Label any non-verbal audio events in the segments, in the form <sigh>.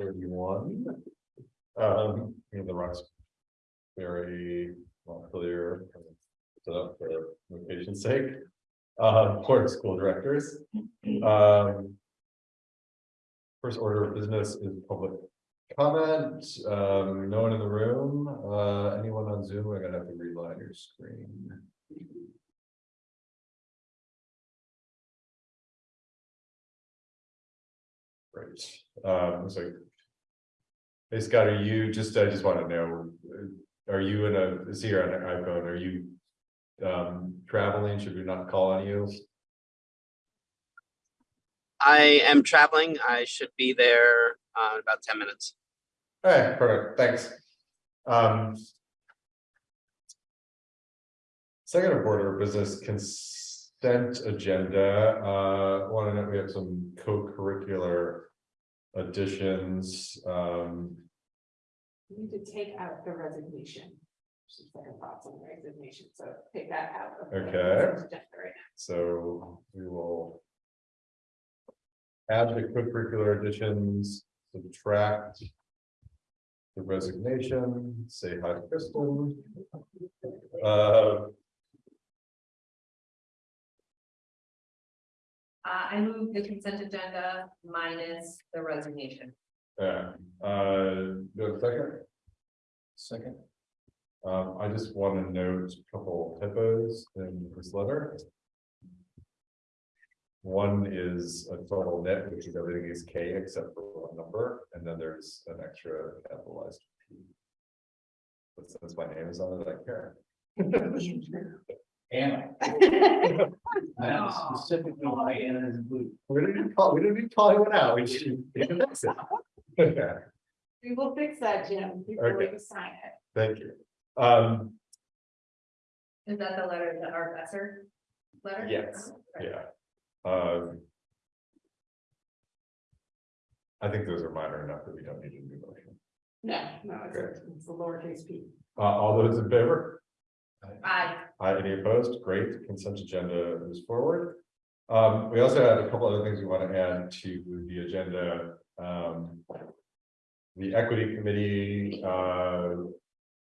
thirty-one. Um, the rocks. Very clear. Set up for location's sake. Uh, of school directors. Um. First order of business is public comment. Um, no one in the room. Uh, anyone on Zoom? We're gonna have to reline your screen. Great, um, so. Hey Scott, are you, just, I just wanna know, uh, are you in a, is here on an iPhone, are you? Um, traveling, should we not call on you? I am traveling. I should be there uh, in about ten minutes. Alright, perfect, thanks. Um. Second order of business consent agenda, uh, wanna know, we have some co-curricular. Additions, um, You need to take out the resignation. Just like a thoughts on the resignation, so take that out. of the Okay. agenda right now. so we will. Add the co-curricular additions, subtract. The resignation, say hi to Kristen. Uh, Uh, I move the consent agenda minus the resignation. Yeah, uh, do you have a second? Second. Um, I just want to note a couple typos in this letter. One is a total net, which is everything is K except for one number, and then there's an extra capitalized. P. But since my name is on it, I care. <laughs> Anna. <laughs> Not specifically why Anna is included. We didn't even call, we didn't even call anyone out, we should. we can fix it. Okay. We will fix that, Jim, before Okay. we sign it. Thank you. Um, Is that the letter, the our Besser letter? Yes, yeah. Um. I think those are minor enough that we don't need a new motion. No, no, it's, it's the lowercase p. Uh, all those in favor? Aye. Uh, any opposed? Great, consent agenda moves forward. Um, we also have a couple other things we want to add to the agenda. Um. The equity committee, uh.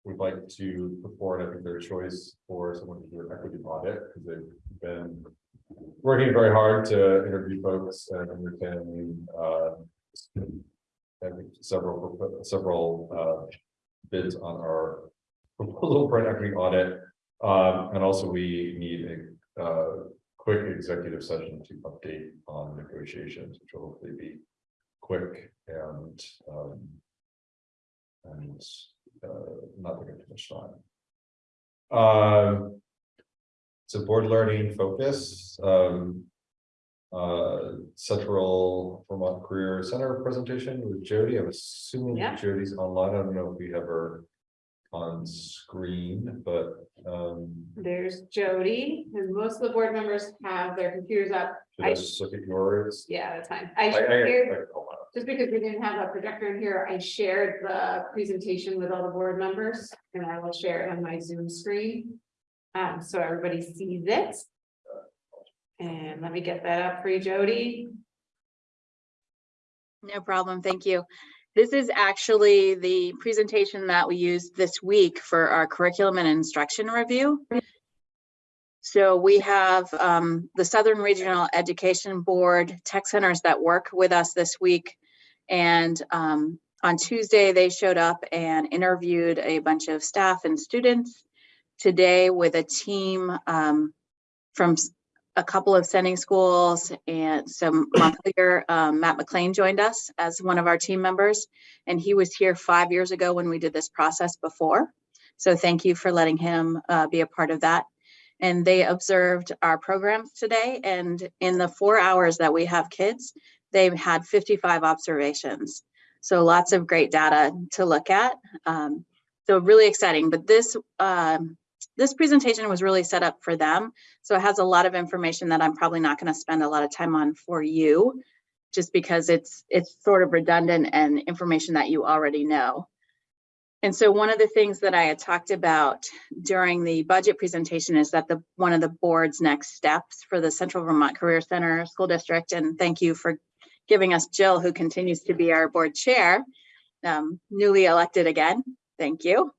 Would like to put forward, I think, their choice for someone to do an equity audit, because they've been. Working very hard to interview folks and understanding, uh. Several, several, uh. Bids on our proposal for an equity audit. Um, and also we need a, uh, quick executive session to update on negotiations, which will hopefully be quick and, um. And, uh, not taking too much time. Um. So board learning focus, um. Uh, Central Vermont Career Center presentation with Jody. I'm assuming Yeah. Jody's online. I don't know if we have her on screen, but um, There's Jody, and most of the board members have their computers up. should I I- just look at yours? Yeah, that's fine. I- I I- shared, I- hold on. just because we didn't have a projector in here, I shared the presentation with all the board members, and I will share it on my Zoom screen. Um, so everybody sees it. And let me get that up for you, Jody. No problem, thank you. This is actually the presentation that we used this week for our curriculum and instruction review. So we have um, the Southern Regional Education Board tech centers that work with us this week. And um, on Tuesday, they showed up and interviewed a bunch of staff and students. Today with a team um, from a couple of sending schools and some Montpelier, um, Matt McLean joined us as one of our team members. And he was here five years ago when we did this process before. So thank you for letting him, uh, be a part of that. And they observed our programs today and in the four hours that we have kids, they've had fifty-five observations. So lots of great data to look at. Um, so really exciting, but this, um, this presentation was really set up for them. So it has a lot of information that I'm probably not going to spend a lot of time on for you, just because it's it's sort of redundant and information that you already know. And so one of the things that I had talked about during the budget presentation is that the one of the board's next steps for the Central Vermont Career Center School District, and thank you for giving us Jill, who continues to be our board chair, um, newly elected again. Thank you.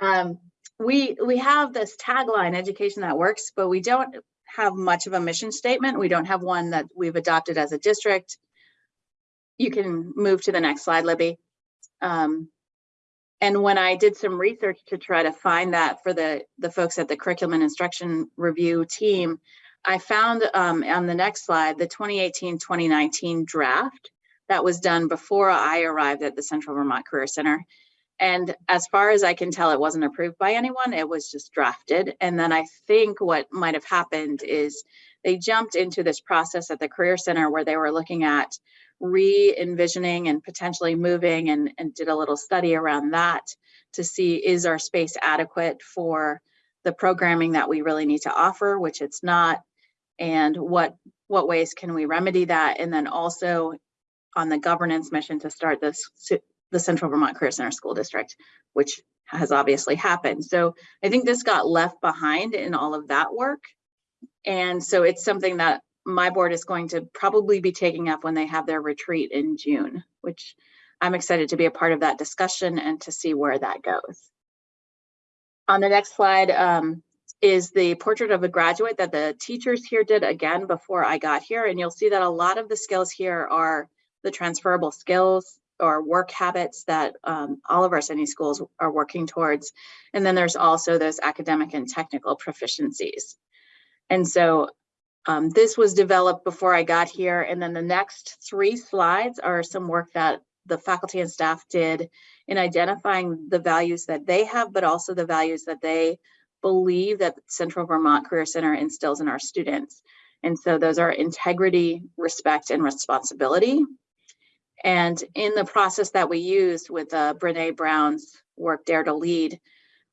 Um, we, we have this tagline, education that works, but we don't have much of a mission statement. We don't have one that we've adopted as a district. You can move to the next slide, Libby. Um, and when I did some research to try to find that for the, the folks at the curriculum and instruction review team, I found um, on the next slide, the 2018-2019 draft that was done before I arrived at the Central Vermont Career Center. And as far as I can tell, it wasn't approved by anyone. It was just drafted. And then I think what might have happened is they jumped into this process at the Career Center where they were looking at re-envisioning and potentially moving and, and did a little study around that to see is our space adequate for the programming that we really need to offer, which it's not, and what what ways can we remedy that? And then also on the governance mission to start this the Central Vermont Career Center School District, which has obviously happened. So I think this got left behind in all of that work. And so it's something that my board is going to probably be taking up when they have their retreat in June, which I'm excited to be a part of that discussion and to see where that goes. On the next slide um, is the portrait of a graduate that the teachers here did again before I got here. And you'll see that a lot of the skills here are the transferable skills or work habits that um, all of our city schools are working towards. And then there's also those academic and technical proficiencies. And so um, this was developed before I got here. And then the next three slides are some work that the faculty and staff did in identifying the values that they have, but also the values that they believe that Central Vermont Career Center instills in our students. And so those are integrity, respect, and responsibility. And in the process that we used with uh, Brene Brown's work, Dare to Lead,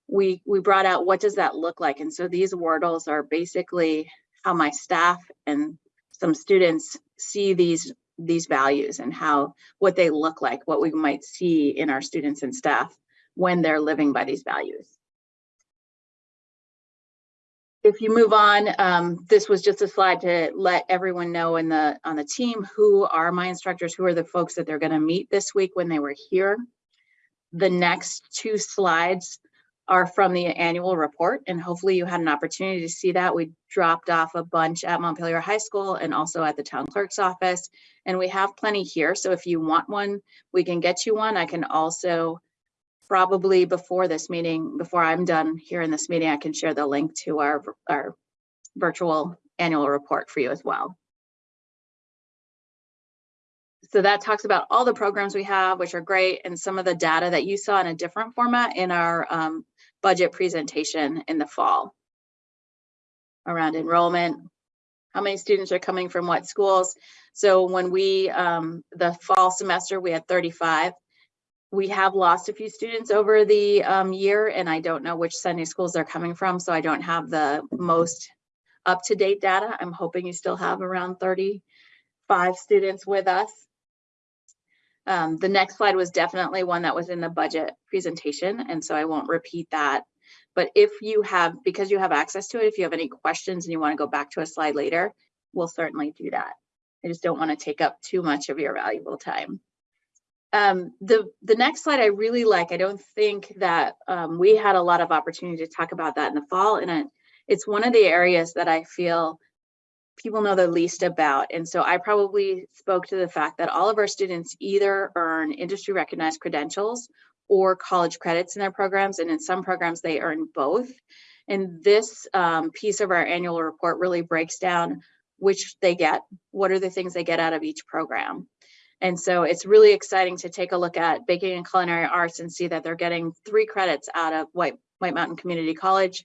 we, we brought out what does that look like? And so these wordles are basically how my staff and some students see these these values and how what they look like, what we might see in our students and staff when they're living by these values. If you move on, um, this was just a slide to let everyone know in the on the team who are my instructors, who are the folks that they're going to meet this week when they were here. The next two slides are from the annual report and hopefully you had an opportunity to see that. We dropped off a bunch at Montpelier High School and also at the town clerk's office. And we have plenty here. So if you want one, we can get you one. I can also probably before this meeting, before I'm done here in this meeting, I can share the link to our, our virtual annual report for you as well. So that talks about all the programs we have, which are great, and some of the data that you saw in a different format in our um, budget presentation in the fall around enrollment, how many students are coming from what schools. So when we, um, the fall semester, we had 35. We have lost a few students over the um, year, and I don't know which Sunday schools they're coming from, so I don't have the most up-to-date data. I'm hoping you still have around 35 students with us. Um, the next slide was definitely one that was in the budget presentation, and so I won't repeat that. But if you have, because you have access to it, if you have any questions and you want to go back to a slide later, we'll certainly do that. I just don't want to take up too much of your valuable time. Um, the, the next slide I really like, I don't think that um, we had a lot of opportunity to talk about that in the fall, and it, it's one of the areas that I feel people know the least about. And so I probably spoke to the fact that all of our students either earn industry recognized credentials or college credits in their programs. And in some programs, they earn both. And this um, piece of our annual report really breaks down which they get, what are the things they get out of each program. And so it's really exciting to take a look at baking and culinary arts and see that they're getting three credits out of White, White Mountain Community College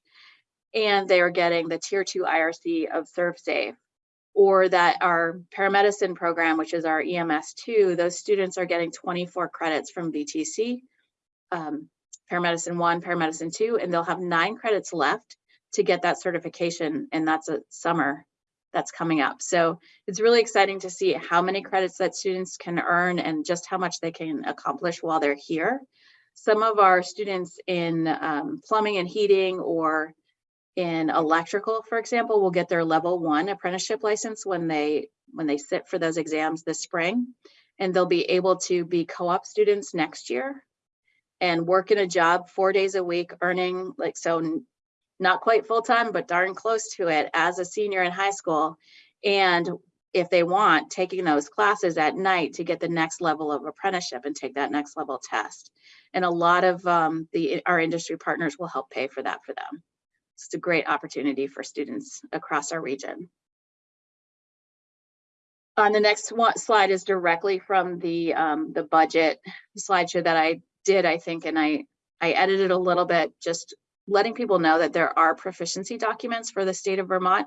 and they are getting the tier two IRC of ServSafe or that our paramedicine program, which is our EMS2, those students are getting 24 credits from VTC, um, paramedicine one, paramedicine two, and they'll have nine credits left to get that certification. And that's a summer that's coming up. So it's really exciting to see how many credits that students can earn and just how much they can accomplish while they're here. Some of our students in um, plumbing and heating or in electrical, for example, will get their level one apprenticeship license when they, when they sit for those exams this spring. And they'll be able to be co-op students next year and work in a job four days a week, earning like, so not quite full-time, but darn close to it as a senior in high school. And if they want, taking those classes at night to get the next level of apprenticeship and take that next level test. And a lot of um, the, our industry partners will help pay for that for them. It's a great opportunity for students across our region. On the next one slide is directly from the, um, the budget slideshow that I did, I think, and I, I edited a little bit, just letting people know that there are proficiency documents for the state of Vermont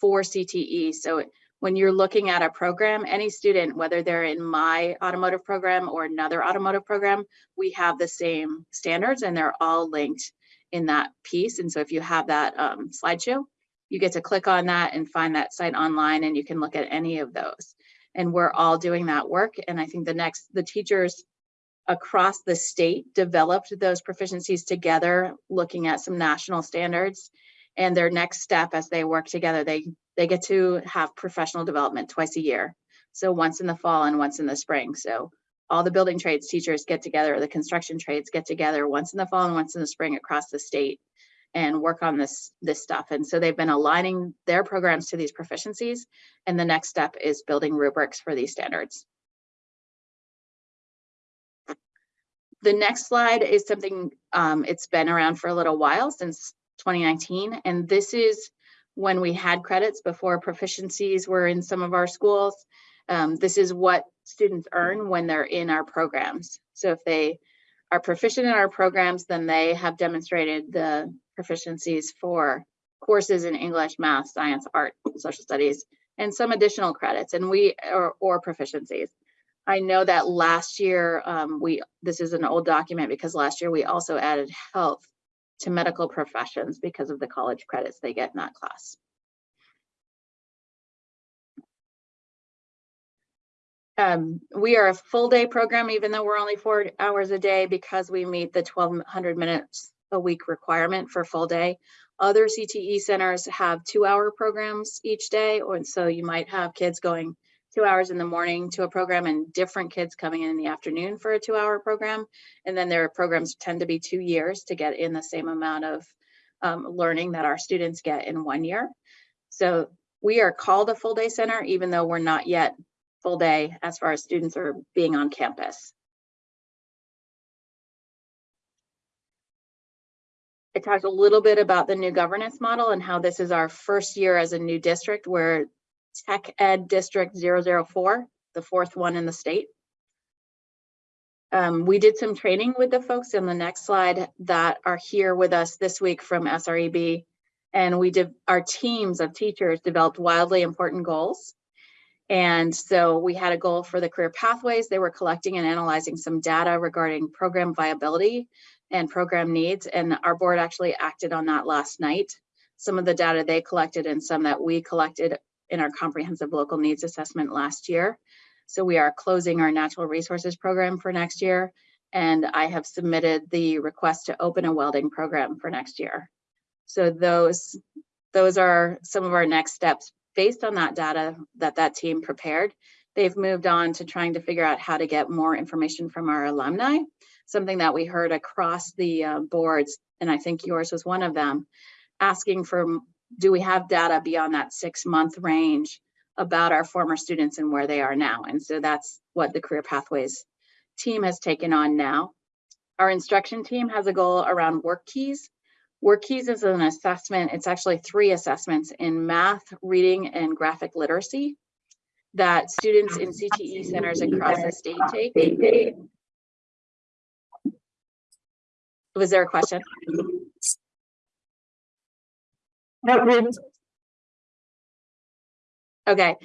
for CTE. So when you're looking at a program, any student, whether they're in my automotive program or another automotive program, we have the same standards and they're all linked in that piece. And so if you have that um, slideshow, you get to click on that and find that site online and you can look at any of those. And we're all doing that work. And I think the next, the teachers across the state developed those proficiencies together, looking at some national standards. And their next step as they work together, they they get to have professional development twice a year. So once in the fall and once in the spring. So all the building trades teachers get together, the construction trades get together once in the fall and once in the spring across the state and work on this this stuff. And so they've been aligning their programs to these proficiencies. And the next step is building rubrics for these standards. The next slide is something, um, it's been around for a little while since 2019. And this is when we had credits before proficiencies were in some of our schools. Um, this is what students earn when they're in our programs. So if they are proficient in our programs, then they have demonstrated the proficiencies for courses in English, math, science, art, social studies, and some additional credits and we, or, or proficiencies. I know that last year, um, we, this is an old document because last year we also added health to medical professions because of the college credits they get in that class. Um, we are a full day program, even though we're only four hours a day because we meet the twelve hundred minutes a week requirement for full day. Other CTE centers have two hour programs each day, or so you might have kids going two hours in the morning to a program and different kids coming in in the afternoon for a two hour program. And then their programs tend to be two years to get in the same amount of um, learning that our students get in one year. So we are called a full day center, even though we're not yet full day as far as students are being on campus. I talked a little bit about the new governance model and how this is our first year as a new district where Tech Ed District 004, the fourth one in the state. Um, we did some training with the folks on the next slide that are here with us this week from SREB. And we did, our teams of teachers developed wildly important goals. And so we had a goal for the career pathways. They were collecting and analyzing some data regarding program viability and program needs. And our board actually acted on that last night. Some of the data they collected and some that we collected in our comprehensive local needs assessment last year. So we are closing our natural resources program for next year. And I have submitted the request to open a welding program for next year. So those, those are some of our next steps based on that data that that team prepared. They've moved on to trying to figure out how to get more information from our alumni, something that we heard across the uh, boards, and I think yours was one of them, asking for do we have data beyond that six month range about our former students and where they are now? And so that's what the Career Pathways team has taken on now. Our instruction team has a goal around work keys. Work keys is an assessment, it's actually three assessments in math, reading, and graphic literacy that students in CTE centers across the state take. Was there a question? Okay,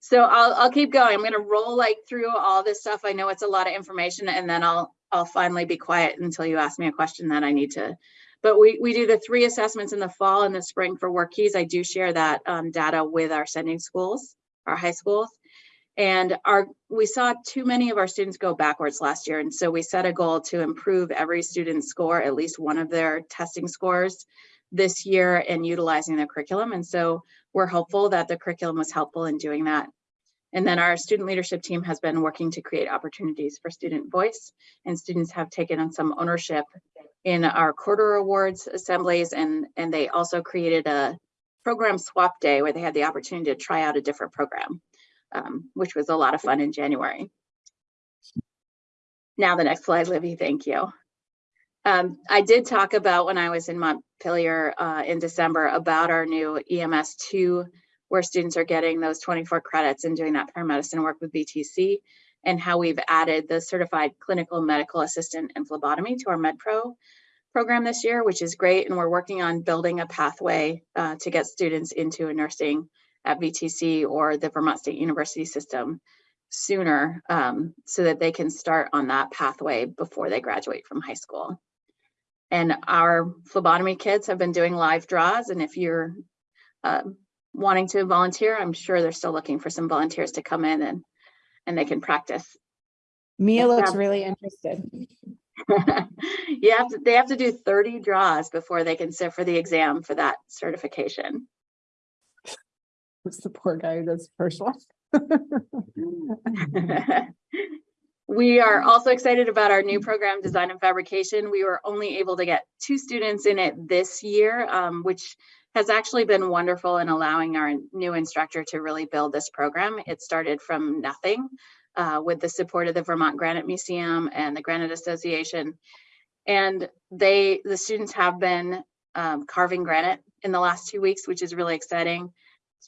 so I'll, I'll keep going. I'm gonna roll like through all this stuff. I know it's a lot of information and then I'll, I'll finally be quiet until you ask me a question that I need to. But we, we do the three assessments in the fall and the spring for work keys. I do share that um, data with our sending schools, our high schools. And our, we saw too many of our students go backwards last year. And so we set a goal to improve every student's score, at least one of their testing scores this year and utilizing the curriculum. And so we're hopeful that the curriculum was helpful in doing that. And then our student leadership team has been working to create opportunities for student voice and students have taken on some ownership in our quarter awards assemblies and, and they also created a program swap day where they had the opportunity to try out a different program, um, which was a lot of fun in January. Now the next slide, Libby, thank you. Um, I did talk about when I was in Montpelier uh, in December about our new EMS two, where students are getting those 24 credits and doing that paramedicine work with VTC and how we've added the certified clinical medical assistant and phlebotomy to our MedPro program this year, which is great. And we're working on building a pathway uh, to get students into a nursing at VTC or the Vermont State University system sooner um, so that they can start on that pathway before they graduate from high school. And our phlebotomy kids have been doing live draws. And if you're uh, wanting to volunteer, I'm sure they're still looking for some volunteers to come in and, and they can practice. Mia looks really interested. <laughs> you have to, they have to do 30 draws before they can sit for the exam for that certification. It's the poor guy who does the first one. <laughs> <laughs> We are also excited about our new program, Design and Fabrication. We were only able to get two students in it this year, um, which has actually been wonderful in allowing our new instructor to really build this program. It started from nothing uh, with the support of the Vermont Granite Museum and the Granite Association. And they, the students have been um, carving granite in the last two weeks, which is really exciting.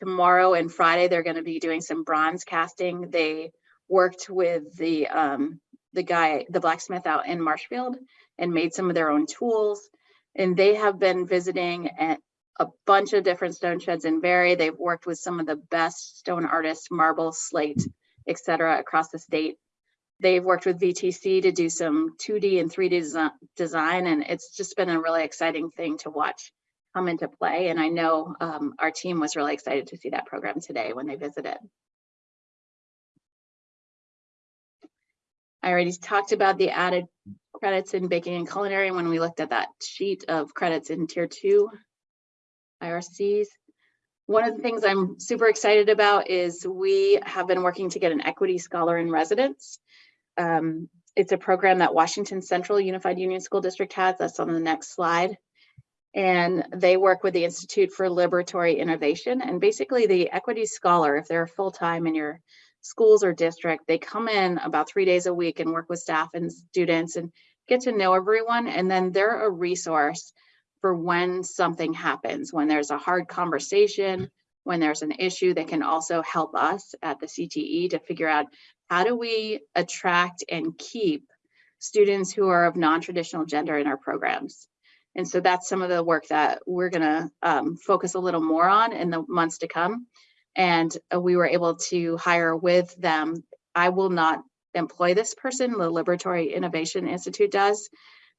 Tomorrow and Friday, they're going to be doing some bronze casting. They worked with the um, the guy, the blacksmith out in Marshfield and made some of their own tools. And they have been visiting at a bunch of different stone sheds in Barre. They've worked with some of the best stone artists, marble, slate, et cetera, across the state. They've worked with VTC to do some 2D and 3D design, and it's just been a really exciting thing to watch come into play. And I know um, our team was really excited to see that program today when they visited. I already talked about the added credits in baking and culinary when we looked at that sheet of credits in tier two IRCs. One of the things I'm super excited about is we have been working to get an equity scholar in residence. Um, it's a program that Washington Central Unified Union School District has. That's on the next slide. And they work with the Institute for Liberatory Innovation. And basically the equity scholar, if they're full-time in your schools or district, they come in about three days a week and work with staff and students and get to know everyone. And then they're a resource for when something happens, when there's a hard conversation, when there's an issue that can also help us at the CTE to figure out how do we attract and keep students who are of non-traditional gender in our programs. And so that's some of the work that we're gonna um, focus a little more on in the months to come. And uh, we were able to hire with them. I will not employ this person, the Liberatory Innovation Institute does.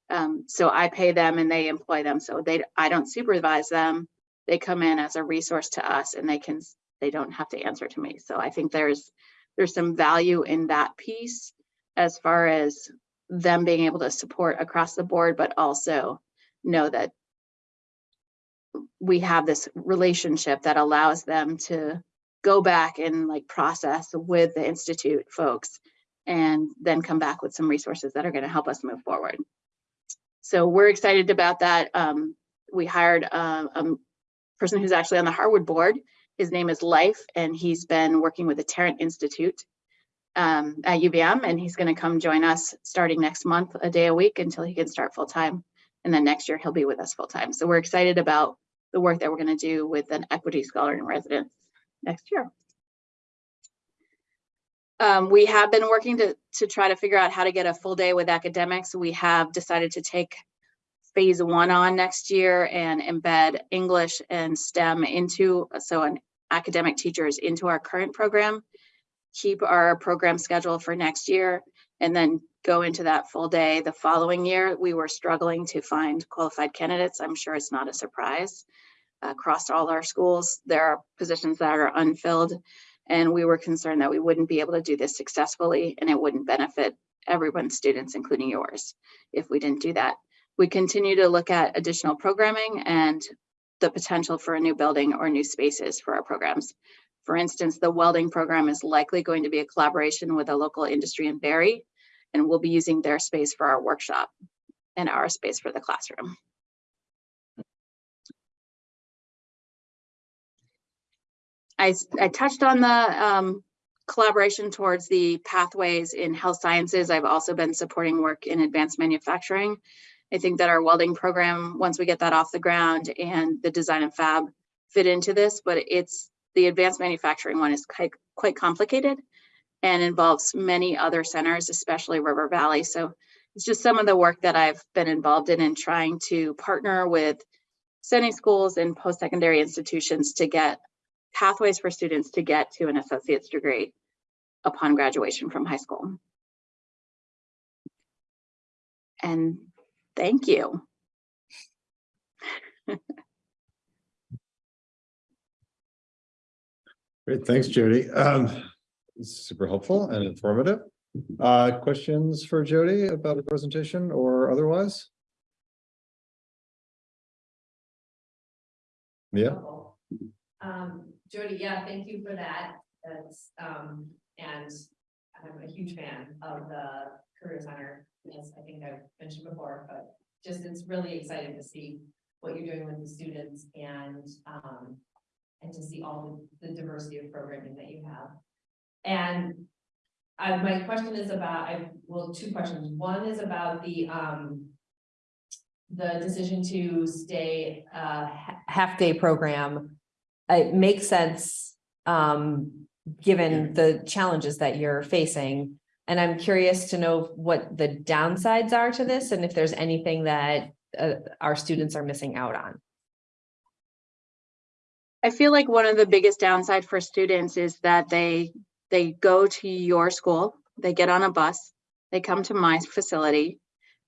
Um, so I pay them and they employ them. So they, I don't supervise them. They come in as a resource to us and they can, they don't have to answer to me. So I think there's, there's some value in that piece as far as them being able to support across the board, but also know that we have this relationship that allows them to go back and like process with the institute folks and then come back with some resources that are going to help us move forward. So we're excited about that. Um, we hired a, a person who's actually on the Harwood board. His name is Life, and he's been working with the Tarrant Institute um, at UVM, and he's going to come join us starting next month, a day a week until he can start full time. And then next year he'll be with us full time. So we're excited about the work that we're going to do with an equity scholar in residence next year. Um, we have been working to, to try to figure out how to get a full day with academics. We have decided to take phase one on next year and embed English and STEM into, so an academic teachers into our current program, keep our program schedule for next year, and then go into that full day the following year. We were struggling to find qualified candidates. I'm sure it's not a surprise. Uh, across all our schools, there are positions that are unfilled. And we were concerned that we wouldn't be able to do this successfully and it wouldn't benefit everyone's students, including yours, if we didn't do that. We continue to look at additional programming and the potential for a new building or new spaces for our programs. For instance, the welding program is likely going to be a collaboration with a local industry in Barre, and we'll be using their space for our workshop and our space for the classroom. I, I touched on the um, collaboration towards the pathways in health sciences. I've also been supporting work in advanced manufacturing. I think that our welding program, once we get that off the ground and the design and fab fit into this, but it's, the advanced manufacturing one is quite, quite complicated and involves many other centers, especially River Valley. So it's just some of the work that I've been involved in in trying to partner with sending schools and post-secondary institutions to get pathways for students to get to an associate's degree upon graduation from high school. And thank you. <laughs> Great, thanks, Jody. Um, super helpful and informative. Uh, questions for Jody about the presentation or otherwise? Yeah, Um, Jody, yeah, thank you for that. That's, um, and I'm a huge fan of the Career Center. As I think I've mentioned before, but just it's really exciting to see what you're doing with the students and, um, and to see all the the diversity of programming that you have. And my question is about, I, well, two questions. One is about the, um, the decision to stay, uh, half-day program. It makes sense, um, given the challenges that you're facing. And I'm curious to know what the downsides are to this and if there's anything that, uh, our students are missing out on. I feel like one of the biggest downside for students is that they, they go to your school, they get on a bus, they come to my facility,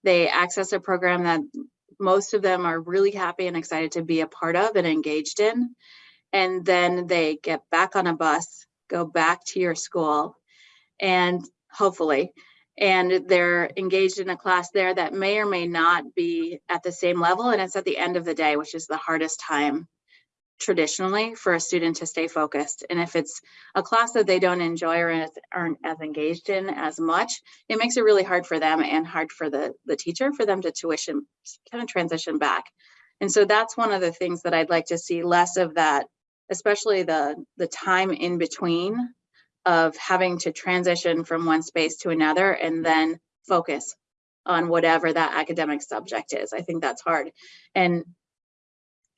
they access a program that most of them are really happy and excited to be a part of and engaged in. And then they get back on a bus, go back to your school and hopefully, and they're engaged in a class there that may or may not be at the same level. And it's at the end of the day, which is the hardest time traditionally for a student to stay focused. And if it's a class that they don't enjoy or aren't as engaged in as much, it makes it really hard for them and hard for the, the teacher for them to tuition, kind of transition back. And so that's one of the things that I'd like to see less of that, especially the, the time in between of having to transition from one space to another and then focus on whatever that academic subject is. I think that's hard. And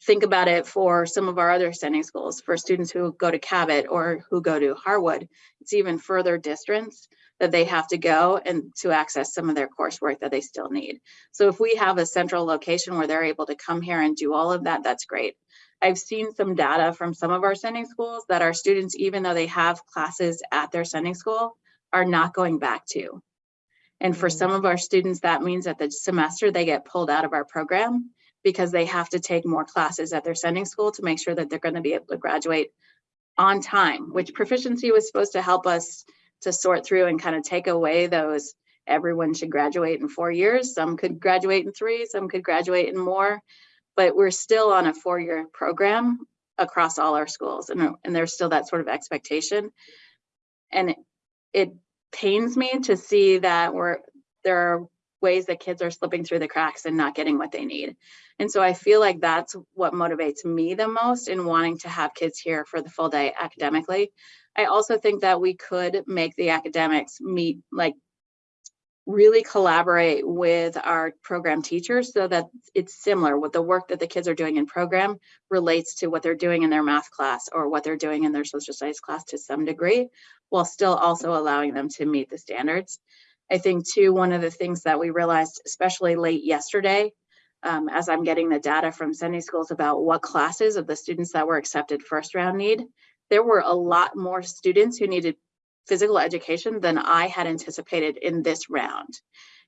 think about it for some of our other sending schools, for students who go to Cabot or who go to Harwood, it's even further distance that they have to go and to access some of their coursework that they still need. So if we have a central location where they're able to come here and do all of that, that's great. I've seen some data from some of our sending schools that our students, even though they have classes at their sending school, are not going back to. And for Mm. some of our students, that means that the semester they get pulled out of our program because they have to take more classes at their sending school to make sure that they're going to be able to graduate on time, which proficiency was supposed to help us to sort through and kind of take away those everyone should graduate in four years. Some could graduate in three, some could graduate in more, but we're still on a four-year program across all our schools and, and there's still that sort of expectation. And it- it pains me to see that we're, there are ways that kids are slipping through the cracks and not getting what they need. And so I feel like that's what motivates me the most in wanting to have kids here for the full day academically. I also think that we could make the academics meet, like really collaborate with our program teachers so that it's similar what the work that the kids are doing in program relates to what they're doing in their math class or what they're doing in their social studies class to some degree, while still also allowing them to meet the standards. I think too, one of the things that we realized, especially late yesterday, um, as I'm getting the data from sending schools about what classes of the students that were accepted first round need, there were a lot more students who needed physical education than I had anticipated in this round.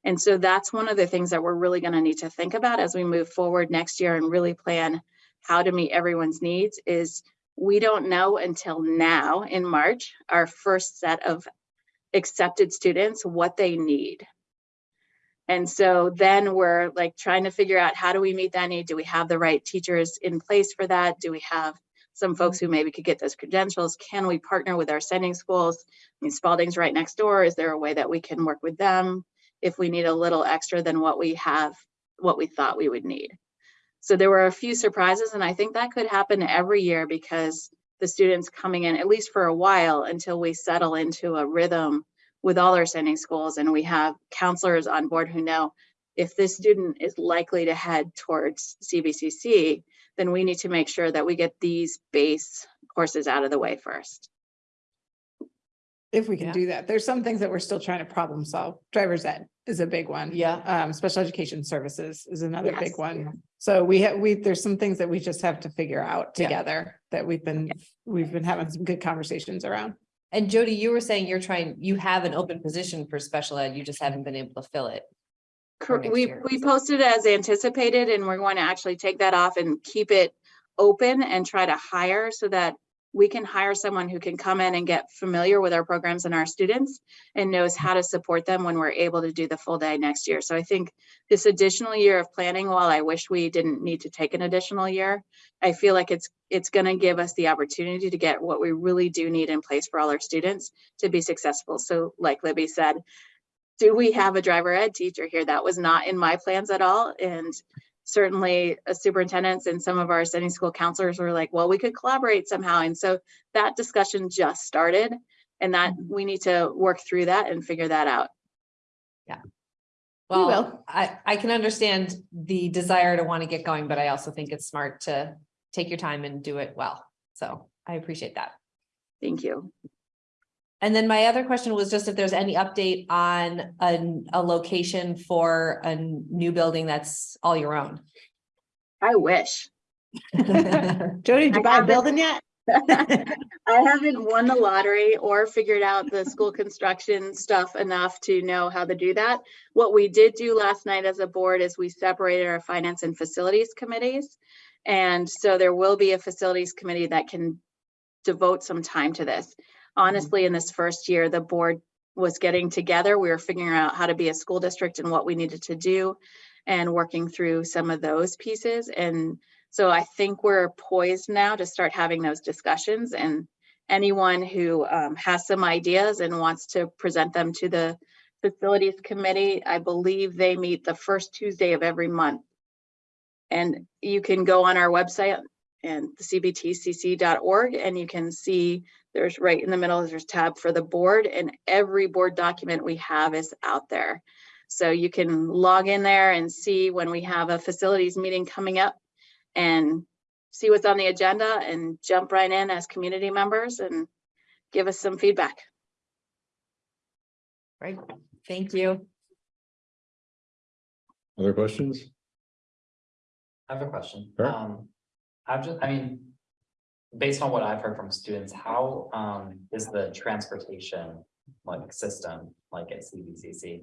And so that's one of the things that we're really going to need to think about as we move forward next year and really plan how to meet everyone's needs is we don't know until now in March, our first set of accepted students, what they need. And so then we're like trying to figure out how do we meet that need? Do we have the right teachers in place for that? Do we have some folks who maybe could get those credentials? Can we partner with our sending schools? I mean, Spaulding's right next door. Is there a way that we can work with them if we need a little extra than what we have, what we thought we would need? So there were a few surprises and I think that could happen every year because the students coming in, at least for a while, until we settle into a rhythm with all our sending schools and we have counselors on board who know if this student is likely to head towards CVCC, then we need to make sure that we get these base courses out of the way first. If we can Yeah. do that. There's some things that we're still trying to problem solve. Driver's ed is a big one. Yeah. Um, special education services is another Yes. big one. So we have, we, there's some things that we just have to figure out Yeah. together that we've been, we've been having some good conversations around. And Jody, you were saying you're trying, you have an open position for special ed, you just haven't been able to fill it. for Cor- next We, year. we posted as anticipated and we're going to actually take that off and keep it open and try to hire so that we can hire someone who can come in and get familiar with our programs and our students and knows how to support them when we're able to do the full day next year. So I think this additional year of planning, while I wish we didn't need to take an additional year, I feel like it's, it's gonna give us the opportunity to get what we really do need in place for all our students to be successful. So like Libby said, do we have a driver ed teacher here? That was not in my plans at all. And certainly uh, superintendents and some of our sending school counselors were like, well, we could collaborate somehow. And so that discussion just started and that we need to work through that and figure that out. Yeah. Well, will. I, I can understand the desire to want to get going, but I also think it's smart to take your time and do it well. So I appreciate that. Thank you. And then my other question was just if there's any update on a, a location for a new building that's all your own. I wish. <laughs> Jody, did you I buy a haven't- building yet? <laughs> I haven't won the lottery or figured out the school construction stuff enough to know how to do that. What we did do last night as a board is we separated our finance and facilities committees. And so there will be a facilities committee that can devote some time to this. Honestly, in this first year, the board was getting together. We were figuring out how to be a school district and what we needed to do and working through some of those pieces. And so I think we're poised now to start having those discussions and anyone who um, has some ideas and wants to present them to the facilities committee, I believe they meet the first Tuesday of every month. And you can go on our website and the cbtcc.org and you can see there's right in the middle, there's tab for the board and every board document we have is out there. So you can log in there and see when we have a facilities meeting coming up and see what's on the agenda and jump right in as community members and give us some feedback. Right, thank you. Other questions? I have a question. Sure. Um, I've just, I mean, based on what I've heard from students, how, um, is the transportation, like, system, like at CVCC?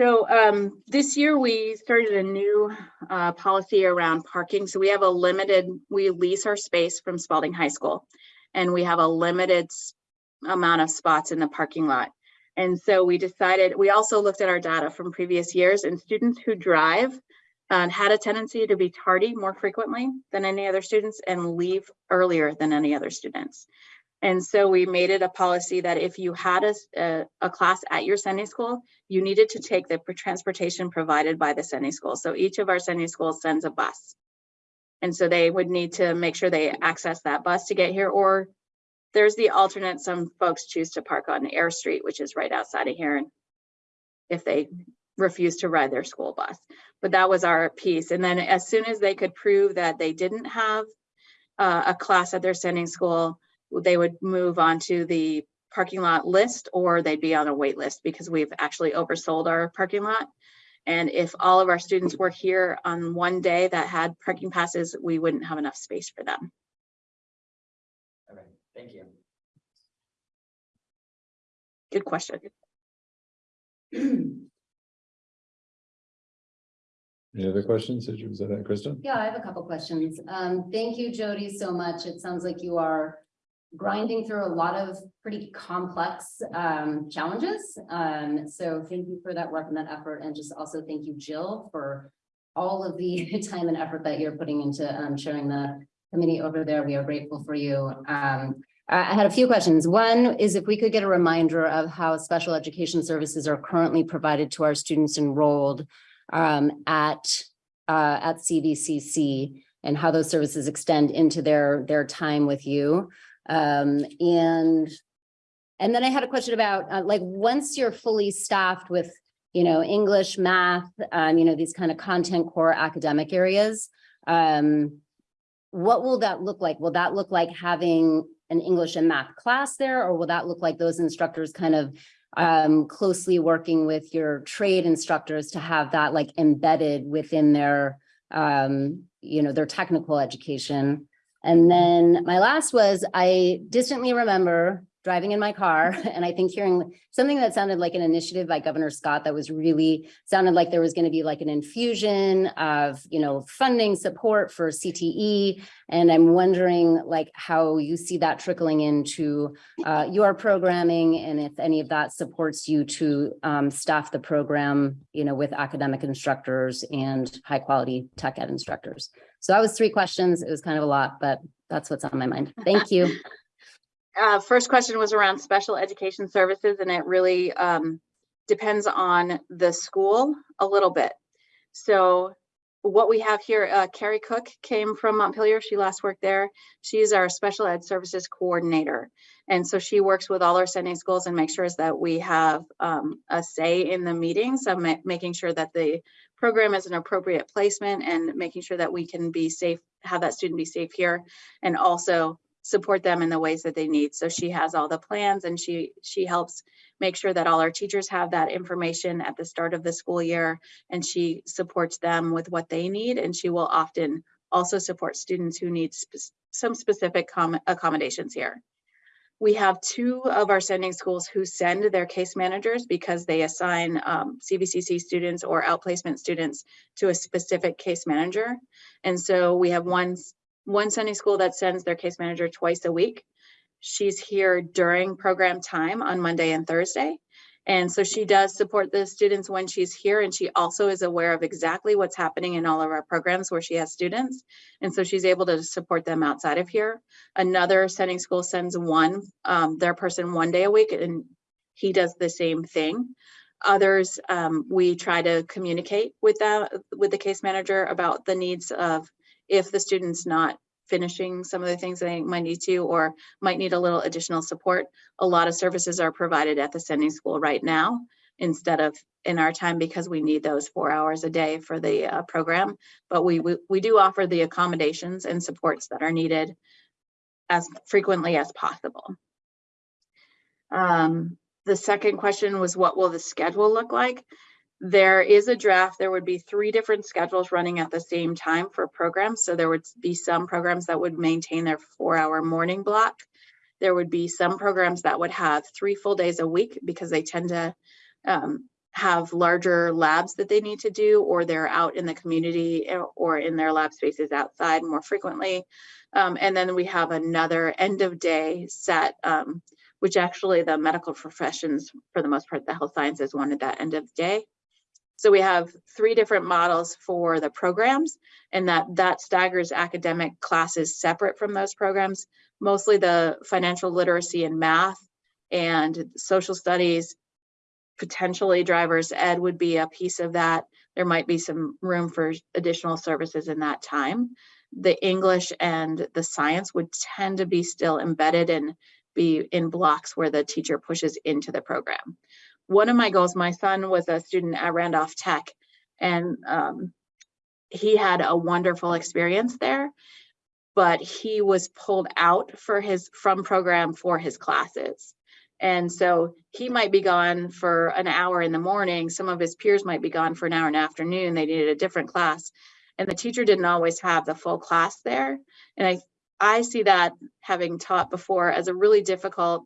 So um, this year we started a new uh, policy around parking. So we have a limited, we lease our space from Spaulding High School. And we have a limited amount of spots in the parking lot. And so we decided, we also looked at our data from previous years and students who drive uh, had a tendency to be tardy more frequently than any other students and leave earlier than any other students. And so we made it a policy that if you had a a class at your sending school, you needed to take the transportation provided by the sending school. So each of our sending schools sends a bus. And so they would need to make sure they access that bus to get here, or there's the alternate, some folks choose to park on Ayers Street, which is right outside of here. And if they refuse to ride their school bus, but that was our piece. And then as soon as they could prove that they didn't have uh, a class at their sending school, they would move on to the parking lot list or they'd be on a wait list because we've actually oversold our parking lot. And if all of our students were here on one day that had parking passes, we wouldn't have enough space for them. Okay, thank you. Good question. <clears throat> Any other questions? Did you, was that Kristen? Yeah, I have a couple questions. Um, thank you, Jody, so much. It sounds like you are grinding through a lot of pretty complex um challenges. Um, so thank you for that work and that effort, and just also thank you, Jill, for all of the <laughs> time and effort that you're putting into um showing the committee over there. We are grateful for you. Um, I had a few questions. One is if we could get a reminder of how special education services are currently provided to our students enrolled um at uh at CVCC and how those services extend into their their time with you. Um, and and then I had a question about uh, like, once you're fully staffed with, you know, English, math, um, you know, these kind of content core academic areas. Um, what will that look like? Will that look like having an English and math class there, or will that look like those instructors kind of um, closely working with your trade instructors to have that like embedded within their, um, you know, their technical education? And then my last was, I distantly remember driving in my car and I think hearing something that sounded like an initiative by Governor Scott that was really, sounded like there was going to be like an infusion of, you know, funding support for CTE. And I'm wondering like how you see that trickling into uh, your programming and if any of that supports you to um, staff the program, you know, with academic instructors and high quality tech ed instructors. So that was three questions. It was kind of a lot, but that's what's on my mind. Thank you. <laughs> Uh, first question was around special education services and it really um, depends on the school a little bit. So what we have here, uh, Carrie Cook came from Montpelier. She last worked there. She's our special ed services coordinator. And so she works with all our sending schools and makes sure that we have um, a say in the meetings of ma- making sure that the program is an appropriate placement and making sure that we can be safe, have that student be safe here. And also support them in the ways that they need. So she has all the plans and she she helps make sure that all our teachers have that information at the start of the school year and she supports them with what they need and she will often also support students who need spe- some specific accommodations here. We have two of our sending schools who send their case managers because they assign um, CVCC students or outplacement students to a specific case manager. And so we have one one Sunday school that sends their case manager twice a week. She's here during program time on Monday and Thursday. And so she does support the students when she's here and she also is aware of exactly what's happening in all of our programs where she has students. And so she's able to support them outside of here. Another sending school sends one, um, their person one day a week and he does the same thing. Others, um, we try to communicate with that, with the case manager about the needs of if the student's not finishing some of the things they might need to or might need a little additional support. A lot of services are provided at the sending school right now instead of in our time because we need those four hours a day for the uh, program. But we, we we do offer the accommodations and supports that are needed as frequently as possible. Um, the second question was what will the schedule look like? There is a draft. There would be three different schedules running at the same time for programs. So there would be some programs that would maintain their four hour morning block. There would be some programs that would have three full days a week because they tend to um, have larger labs that they need to do, or they're out in the community eh, or in their lab spaces outside more frequently. Um, and then we have another end of day set, um, which actually the medical professions, for the most part, the health sciences wanted that end of day. So we have three different models for the programs and that that staggers academic classes separate from those programs. Mostly the financial literacy and math and social studies, potentially driver's ed would be a piece of that. There might be some room for additional services in that time. The English and the science would tend to be still embedded and be in blocks where the teacher pushes into the program one of my goals, my son was a student at Randolph Tech and um, he had a wonderful experience there, but he was pulled out for his from program for his classes. And so he might be gone for an hour in the morning. Some of his peers might be gone for an hour in the afternoon. They needed a different class. And the teacher didn't always have the full class there. And I, I see that having taught before as a really difficult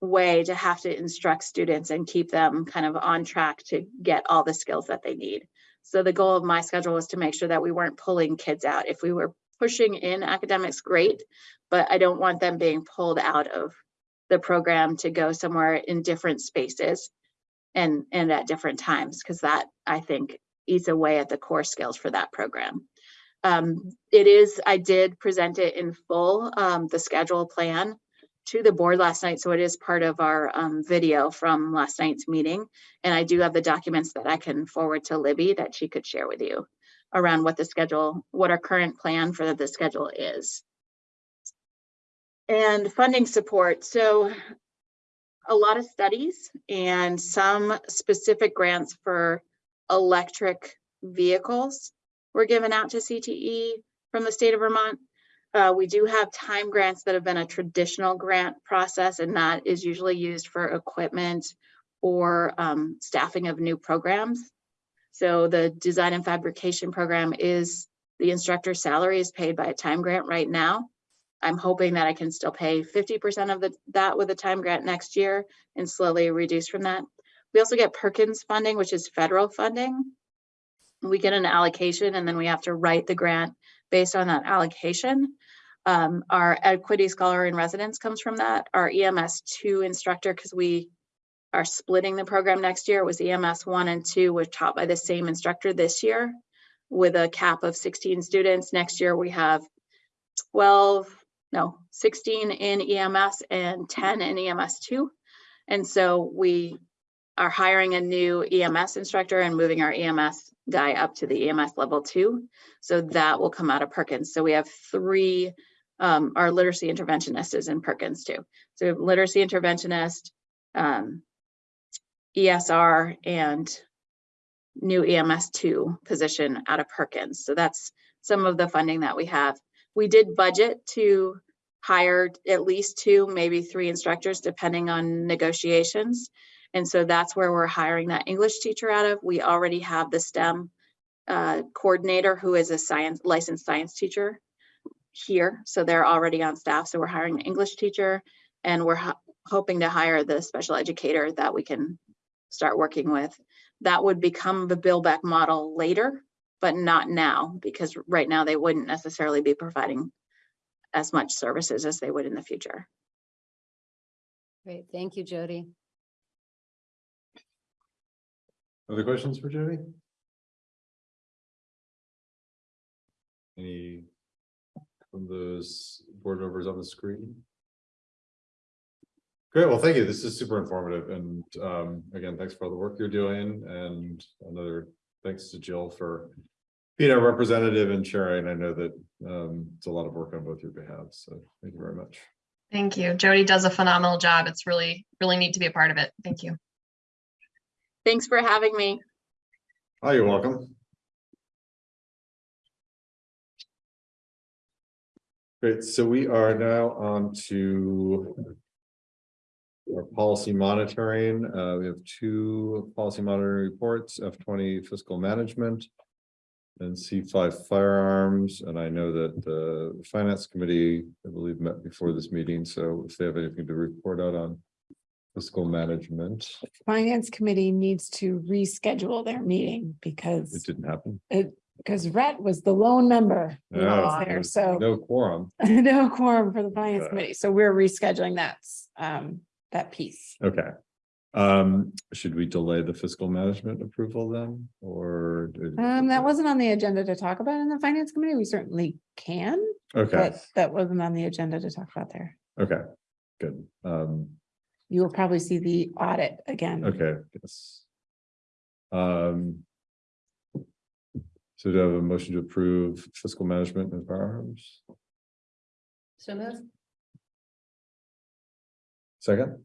way to have to instruct students and keep them kind of on track to get all the skills that they need. So the goal of my schedule was to make sure that we weren't pulling kids out. If we were pushing in academics, great, but I don't want them being pulled out of the program to go somewhere in different spaces and, and at different times, because that, I think, eats away at the core skills for that program. Um, it is, I did present it in full, um, the schedule plan to the board last night, so it is part of our, um, video from last night's meeting. And I do have the documents that I can forward to Libby that she could share with you around what the schedule, what our current plan for the schedule is. And funding support, so a lot of studies and some specific grants for electric vehicles were given out to CTE from the state of Vermont. Uh, we do have time grants that have been a traditional grant process, and that is usually used for equipment or um, staffing of new programs. So the design and fabrication program is, the instructor's salary is paid by a time grant right now. I'm hoping that I can still pay fifty percent of the, that with a time grant next year and slowly reduce from that. We also get Perkins funding, which is federal funding. We get an allocation and then we have to write the grant based on that allocation. Um, our equity scholar in residence comes from that. Our EMS two instructor, because we are splitting the program next year, was EMS one and two were taught by the same instructor this year with a cap of sixteen students. Next year, we have twelve, no, sixteen in EMS and ten in EMS two. And so we are hiring a new EMS instructor and moving our EMS guy up to the EMS level two. So that will come out of Perkins. So we have three, um, our literacy interventionist is in Perkins too. So literacy interventionist, um, ESR and new EMS two position out of Perkins. So that's some of the funding that we have. We did budget to hire at least two, maybe three instructors, depending on negotiations. And so that's where we're hiring that English teacher out of. We already have the STEM uh, coordinator who is a science, licensed science teacher here. So they're already on staff. So we're hiring an English teacher and we're ho- hoping to hire the special educator that we can start working with. That would become the Bill Beck model later, but not now, because right now they wouldn't necessarily be providing as much services as they would in the future. Great, thank you, Jody. Other questions for Jody? Any from those board members on the screen? Great, well, thank you. This is super informative and um, again, thanks for all the work you're doing and another thanks to Jill for being a representative and sharing. I know that um, it's a lot of work on both your behalf. so thank you very much. Thank you. Jody does a phenomenal job. It's really, really neat to be a part of it. Thank you. Thanks for having me. Oh, you're welcome. Great, so we are now on to our policy monitoring. Uh, we have two policy monitoring reports, F twenty fiscal management and C five firearms, and I know that the finance committee, I believe, met before this meeting, so if they have anything to report out on fiscal management, Finance committee needs to reschedule their meeting because it didn't happen. Because Rhett was the lone member. who No, was there, there's so <laughs> No quorum. no quorum for the finance Okay. committee. So we're rescheduling that, um, that piece. Okay. Um, should we delay the fiscal management approval then, or? Um, that wasn't on the agenda to talk about in the finance committee. We certainly can, Okay, but that wasn't on the agenda to talk about there. okay, good. Um, You will probably see the audit again. okay, yes. Um. So do I have a motion to approve fiscal management and firearms? So moved. Second,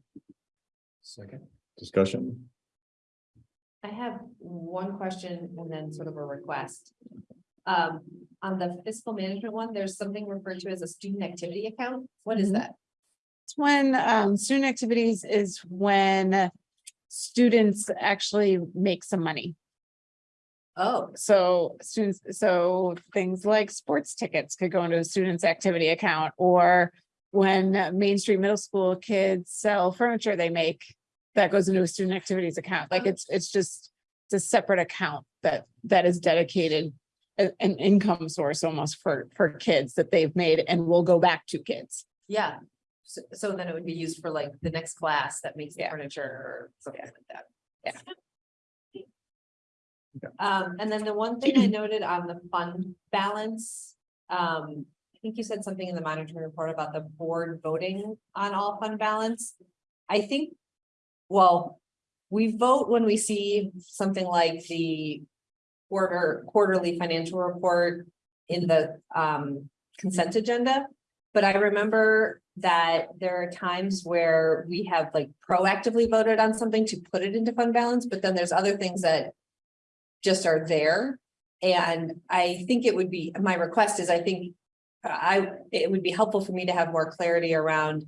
Second. discussion? I have one question and then sort of a request. Um, on the fiscal management one, there's something referred to as a student activity account. What is Mhm. that? It's when um student activities is when students actually make some money. Oh, So students, so things like sports tickets could go into a student's activity account or when Main Street Middle School kids sell furniture they make, that goes into a student activities account. Like it's, it's just, it's a separate account that, that is dedicated a- an income source almost for, for kids that they've made and will go back to kids. Yeah. So, so then it would be used for like the next class that makes the Yeah. furniture or something like that. Yeah. Um, and then the one thing I <clears throat> noted on the fund balance, um, I think you said something in the monitoring report about the board voting on all fund balance. I think, well, we vote when we see something like the quarter, quarterly financial report in the, um, consent agenda. But I remember that there are times where we have like proactively voted on something to put it into fund balance, but then there's other things that just are there. And I think it would be, my request is, I think I, it would be helpful for me to have more clarity around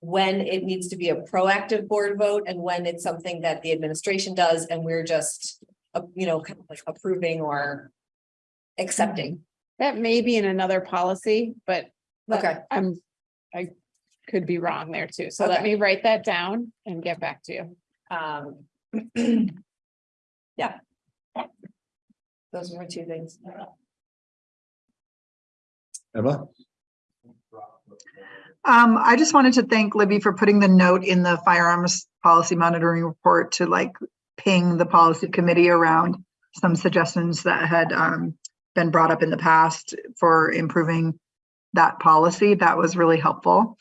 when it needs to be a proactive board vote and when it's something that the administration does and we're just, uh, you know, kind of like approving or accepting. That may be in another policy, but but Okay. I'm, I could be wrong there too. So let me write that down and get back to you. Um. <clears throat> Yeah. Those were my two things. Emma? Um, I just wanted to thank Libby for putting the note in the firearms policy monitoring report to like ping the policy committee around some suggestions that had um been brought up in the past for improving that policy. That was really helpful.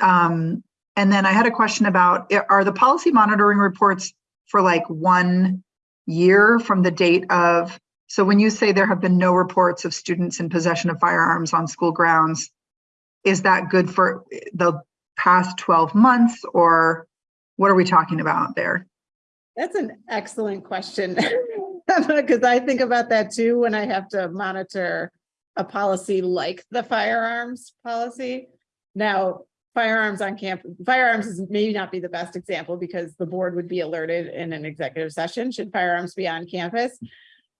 Um, and then I had a question about, are the policy monitoring reports for like one year from the date of, so when you say there have been no reports of students in possession of firearms on school grounds, is that good for the past 12 months or what are we talking about there? That's an excellent question. <laughs> Because I think about that too, when I have to monitor a policy like the firearms policy. Now, firearms on camp, firearms is maybe not be the best example because the board would be alerted in an executive session, should firearms be on campus?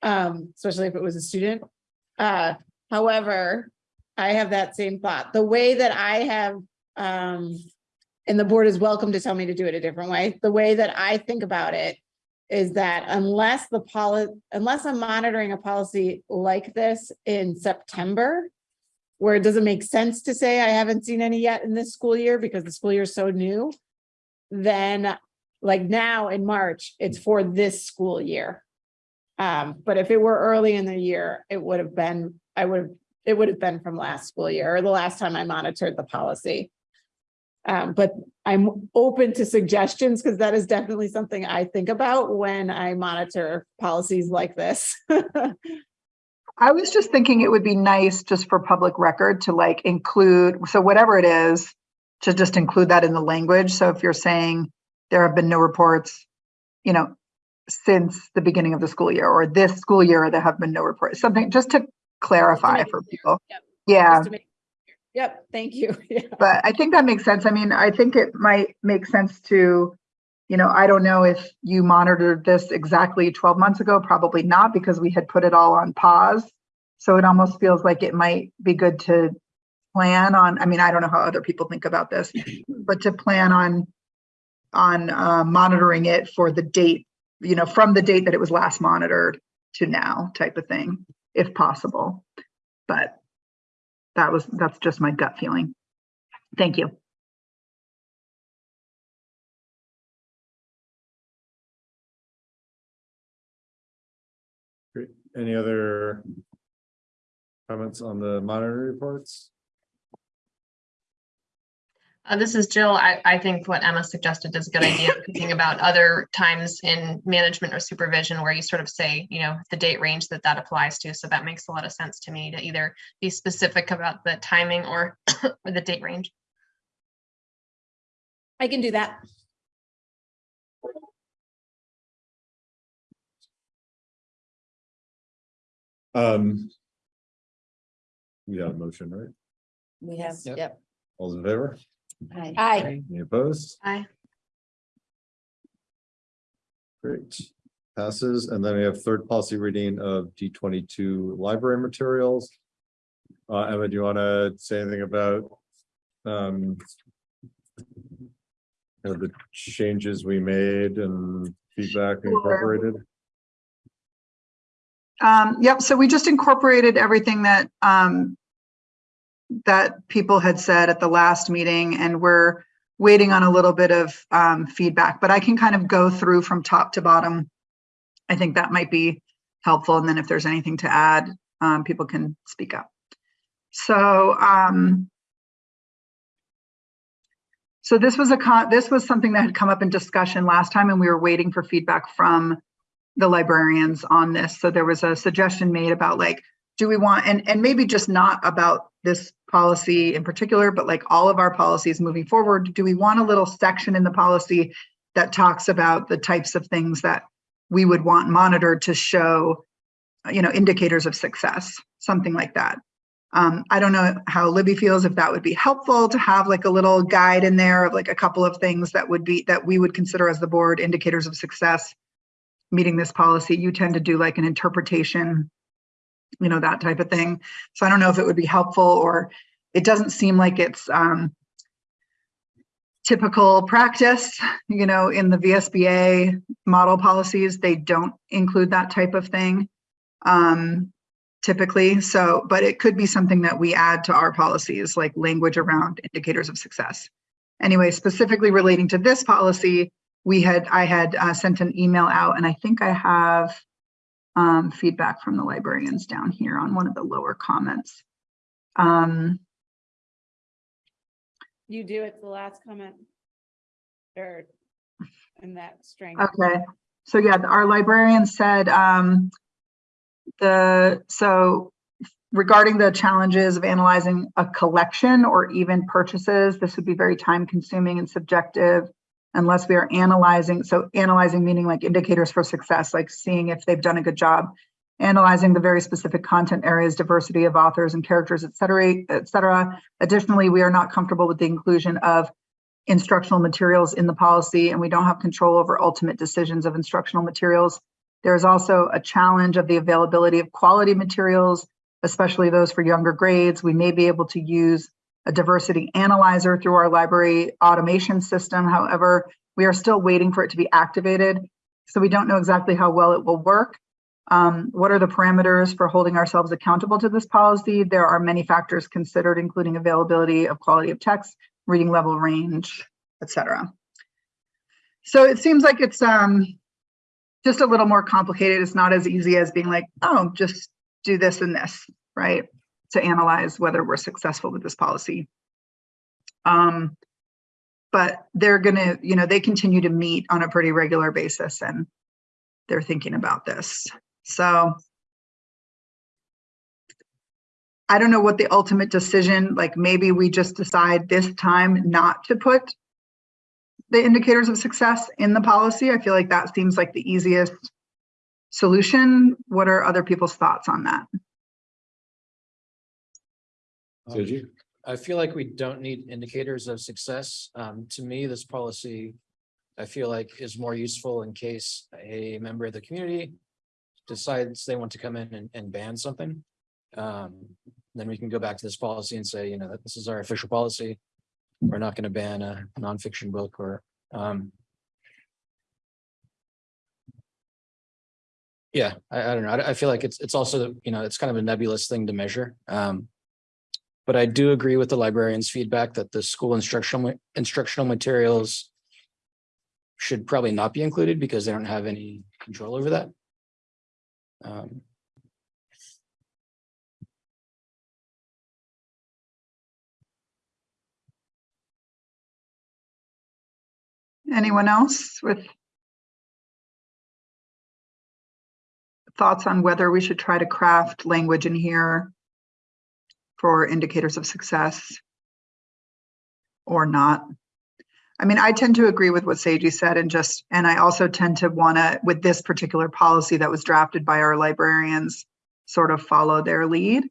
Um, especially if it was a student. Uh, however, I have that same thought. The way that I have, um, and the board is welcome to tell me to do it a different way. The way that I think about it is that unless the policy, unless I'm monitoring a policy like this in September, where it doesn't make sense to say I haven't seen any yet in this school year because the school year is so new, then like now in March, it's for this school year. Um, but if it were early in the year, it would have been, I would have, it would have been from last school year or the last time I monitored the policy. Um, but I'm open to suggestions because that is definitely something I think about when I monitor policies like this. <laughs> I was just thinking it would be nice just for public record to like include, so whatever it is, to just include that in the language. So if you're saying there have been no reports, you know, since the beginning of the school year or this school year, there have been no reports, something just to clarify for people. Yep. Yeah. Just to make- Yep, thank you. <laughs> Yeah. But I think that makes sense. I mean, I think it might make sense to, you know, I don't know if you monitored this exactly 12 months ago, probably not because we had put it all on pause. So it almost feels like it might be good to plan on, I mean, I don't know how other people think about this, <clears throat> but to plan on on uh, monitoring it for the date, you know, from the date that it was last monitored to now type of thing, if possible. But that was, that's just my gut feeling. Thank you. Any other comments on the monitor reports? Uh, this is Jill. I, I think what Emma suggested is a good idea, thinking about other times in management or supervision where you sort of say, you know, the date range that that applies to. So that makes a lot of sense to me to either be specific about the timing or or <coughs> the date range. I can do that. Um. We got a motion, right? We have, Yep. yep. All's in favor? Hi. Aye. Any opposed? Aye. Great. Passes, and then we have third policy reading of D twenty-two library materials. Uh, Emma, do you want to say anything about? Um. you know, the changes we made and feedback incorporated? Um, yep, so we just incorporated everything that, um, that people had said at the last meeting and we're waiting on a little bit of, um, feedback, but I can kind of go through from top to bottom. I think that might be helpful. And then if there's anything to add, um, people can speak up. So, um, so this was a this was something that had come up in discussion last time and we were waiting for feedback from the librarians on this. So there was a suggestion made about like, do we want, and, and maybe just not about this policy in particular, but like all of our policies moving forward, do we want a little section in the policy that talks about the types of things that we would want monitored to show, you know, indicators of success, something like that. Um, I don't know how Libby feels, if that would be helpful to have like a little guide in there of like a couple of things that would be, that we would consider as the board indicators of success meeting this policy. You tend to do like an interpretation, you know, that type of thing. So I don't know if it would be helpful or it doesn't seem like it's um, typical practice, you know, in the VSBA model policies, they don't include that type of thing um, typically. So, but it could be something that we add to our policies, like language around indicators of success. Anyway, specifically relating to this policy, we had, I had uh, sent an email out and I think I have um, feedback from the librarians down here on one of the lower comments. Um, You do, it's the last comment. Or in that string. Okay, so yeah, our librarian said, um, the, so regarding the challenges of analyzing a collection or even purchases, this would be very time consuming and subjective unless we are analyzing, so analyzing meaning like indicators for success, like seeing if they've done a good job, analyzing the very specific content areas, diversity of authors and characters, et cetera, et cetera. Additionally, we are not comfortable with the inclusion of instructional materials in the policy and we don't have control over ultimate decisions of instructional materials. There is also a challenge of the availability of quality materials, especially those for younger grades. We may be able to use a diversity analyzer through our library automation system. However, we are still waiting for it to be activated. So we don't know exactly how well it will work. Um, what are the parameters for holding ourselves accountable to this policy? There are many factors considered, including availability of quality of text, reading level range, etc. So it seems like it's um, just a little more complicated. It's not as easy as being like, oh, just do this and this, right? To analyze whether we're successful with this policy. Um, but they're gonna, you know, they continue to meet on a pretty regular basis and they're thinking about this. So I don't know what the ultimate decision, like maybe we just decide this time not to put the indicators of success in the policy. I feel like that seems like the easiest solution. What are other people's thoughts on that? Did you? I feel like we don't need indicators of success. Um, to me, this policy, I feel like is more useful in case a member of the community decides they want to come in and, and ban something. Um, then we can go back to this policy and say, you know, that this is our official policy. We're not going to ban a nonfiction book or, um, yeah, I, I don't know. I, I feel like it's, it's also, you know, it's kind of a nebulous thing to measure. Um, but I do agree with the librarian's feedback that the school instructional, instructional materials should probably not be included because they don't have any control over that. Um, Anyone else with thoughts on whether we should try to craft language in here for indicators of success or not? I mean, I tend to agree with what Seiji said and just, and I also tend to want to, with this particular policy that was drafted by our librarians, sort of follow their lead.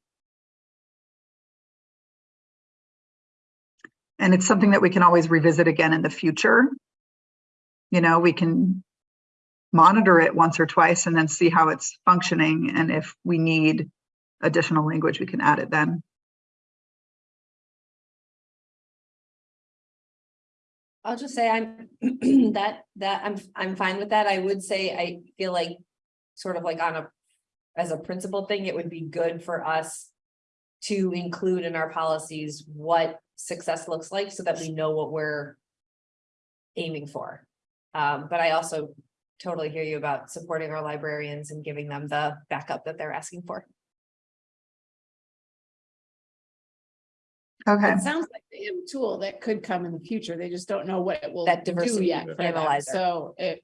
And it's something that we can always revisit again in the future. You know, we can monitor it once or twice and then see how it's functioning. And if we need additional language, we can add it then. I'll just say I'm, <clears throat> that, that, I'm, I'm fine with that. I would say, I feel like, sort of like on a, as a principal thing, it would be good for us to include in our policies what success looks like so that we know what we're aiming for. Um, but I also totally hear you about supporting our librarians and giving them the backup that they're asking for. Okay, It sounds like they have a tool that could come in the future. They just don't know what it will That do diversity yet. for them. analyzer. So it.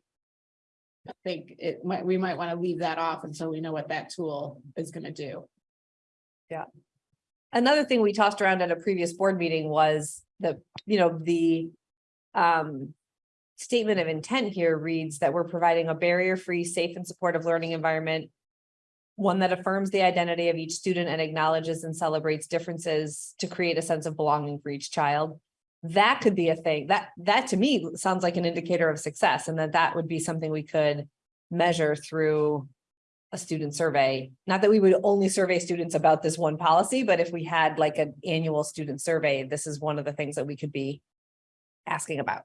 I think it might, we might want to leave that off until we know what that tool is gonna do. Yeah. Another thing we tossed around at a previous board meeting was the, you know, the um. Statement of intent here reads that we're providing a barrier-free, safe and supportive learning environment. One that affirms the identity of each student and acknowledges and celebrates differences to create a sense of belonging for each child. That could be a thing, that, that to me sounds like an indicator of success and that that would be something we could measure through a student survey. Not that we would only survey students about this one policy, but if we had like an annual student survey, this is one of the things that we could be asking about.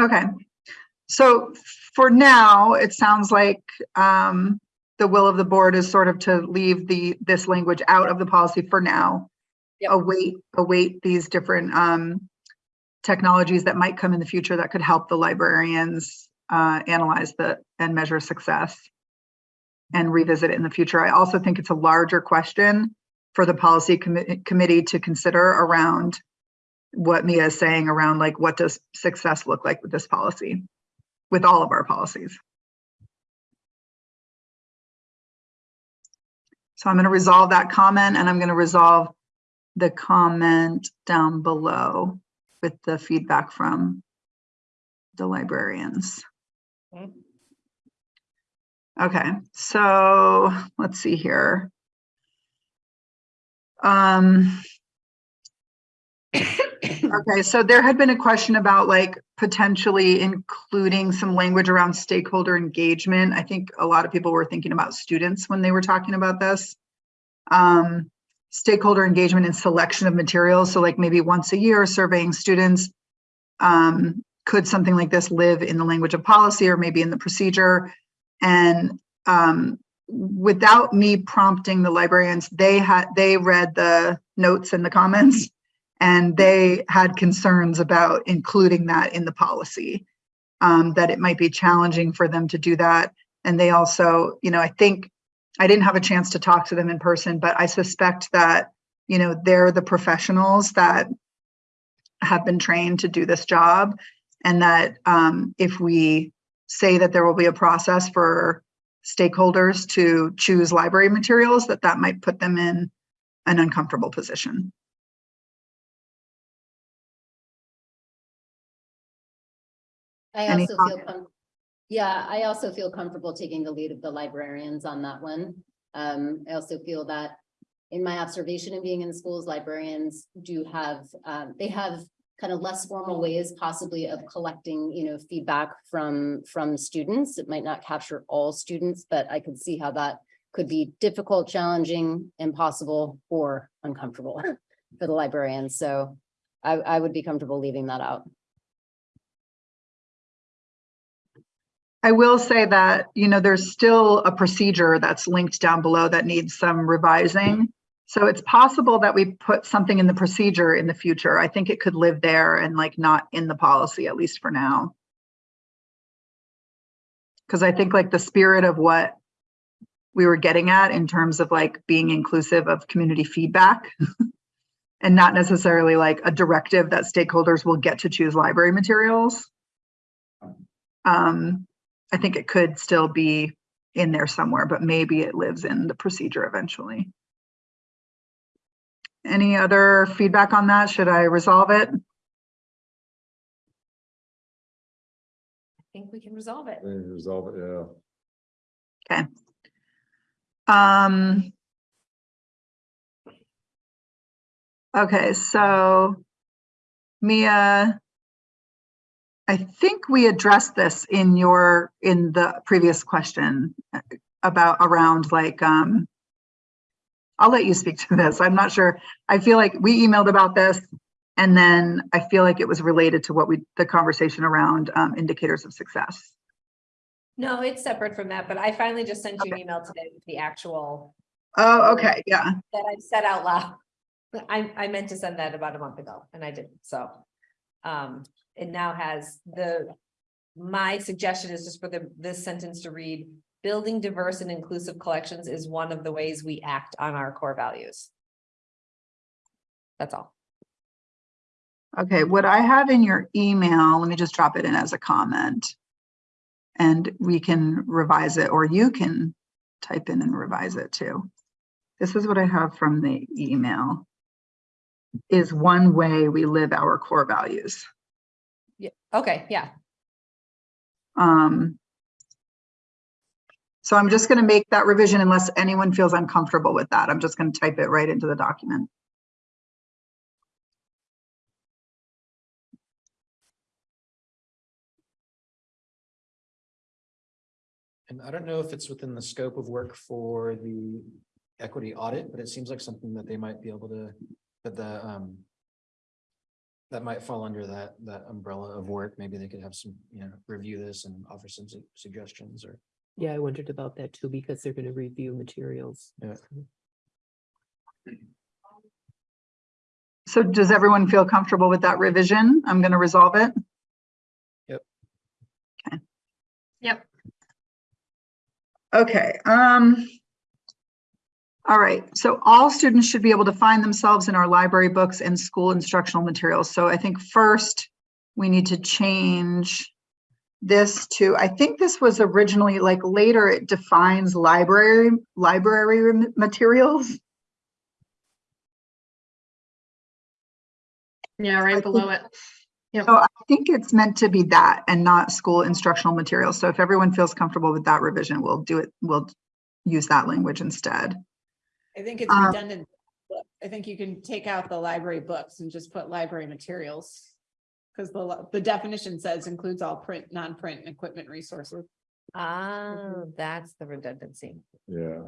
okay. So for now, it sounds like um, the will of the board is sort of to leave the, this language out of the policy for now. Yep. Await, await these different um, technologies that might come in the future that could help the librarians uh, analyze the, and measure success and revisit it in the future. I also think it's a larger question for the policy committee, committee to consider around what Mia is saying around like, what does success look like with this policy? With all of our policies. So I'm going to resolve that comment and I'm going to resolve the comment down below with the feedback from the librarians. Okay. Okay, so let's see here. Um, Okay, so there had been a question about like potentially including some language around stakeholder engagement. I think a lot of people were thinking about students when they were talking about this. Um, stakeholder engagement and selection of materials. So like maybe once a year surveying students. Um, could something like this live in the language of policy or maybe in the procedure? And um, without me prompting the librarians, they had, they read the notes and the comments. And they had concerns about including that in the policy. Um, that it might be challenging for them to do that. And they also, you know, I think, I didn't have a chance to talk to them in person, but I suspect that, you know, they're the professionals that have been trained to do this job. And that um, if we say that there will be a process for stakeholders to choose library materials, that that might put them in an uncomfortable position. I Any also feel, yeah, I also feel comfortable taking the lead of the librarians on that one. Um, I also feel that in my observation of being in schools, librarians do have, um, they have kind of less formal ways possibly of collecting, you know, feedback from, from students. It might not capture all students, but I could see how that could be difficult, challenging, impossible, or uncomfortable <laughs> for the librarians. So I, I would be comfortable leaving that out. I will say that, you know, there's still a procedure that's linked down below that needs some revising. So it's possible that we put something in the procedure in the future. I think it could live there and like not in the policy, at least for now. Because I think like the spirit of what we were getting at in terms of like being inclusive of community feedback <laughs> and not necessarily like a directive that stakeholders will get to choose library materials. Um, I think it could still be in there somewhere, but maybe it lives in the procedure eventually. Any other feedback on that? Should I resolve it? I think we can resolve it. Resolve it, yeah. Okay. Um. Okay, so Mia, I think we addressed this in your, in the previous question about around like, um, I'll let you speak to this. I'm not sure. I feel like we emailed about this and then I feel like it was related to what we, the conversation around um, indicators of success. No, it's separate from that, but I finally just sent you an email today with the actual Oh, okay, yeah. that I said out loud. <laughs> I, I meant to send that about a month ago and I didn't, so. Um, it now has the, my suggestion is just for the, this sentence to read. Building diverse and inclusive collections is one of the ways we act on our core values. That's all. Okay, what I have in your email, let me just drop it in as a comment. And we can revise it, or you can type in and revise it too. This is what I have from the email. Is one way we live our core values. Yeah, okay, yeah, Um. So I'm just gonna make that revision unless anyone feels uncomfortable with that. I'm just gonna type it right into the document. And I don't know if it's within the scope of work for the equity audit, but it seems like something that they might be able to, that the, um. That might fall under that, that umbrella of work. Maybe they could have some, you know, review this and offer some su- suggestions or. Yeah, I wondered about that too, because they're gonna review materials. Yeah. So does everyone feel comfortable with that revision? I'm gonna resolve it. Yep. Okay. Yep. Okay, um. All right, so all students should be able to find themselves in our library books and school instructional materials. So I think first we need to change this to, I think this was originally like later it defines library, library materials. Yeah, I right think- below it. So I think it's meant to be that and not school instructional materials. So if everyone feels comfortable with that revision, we'll do it, we'll use that language instead. I think it's Um, redundant. but I think you can take out the library books and just put library materials. Because the, the definition says includes all print, non-print and equipment resources. ah, that's the redundancy. Yeah.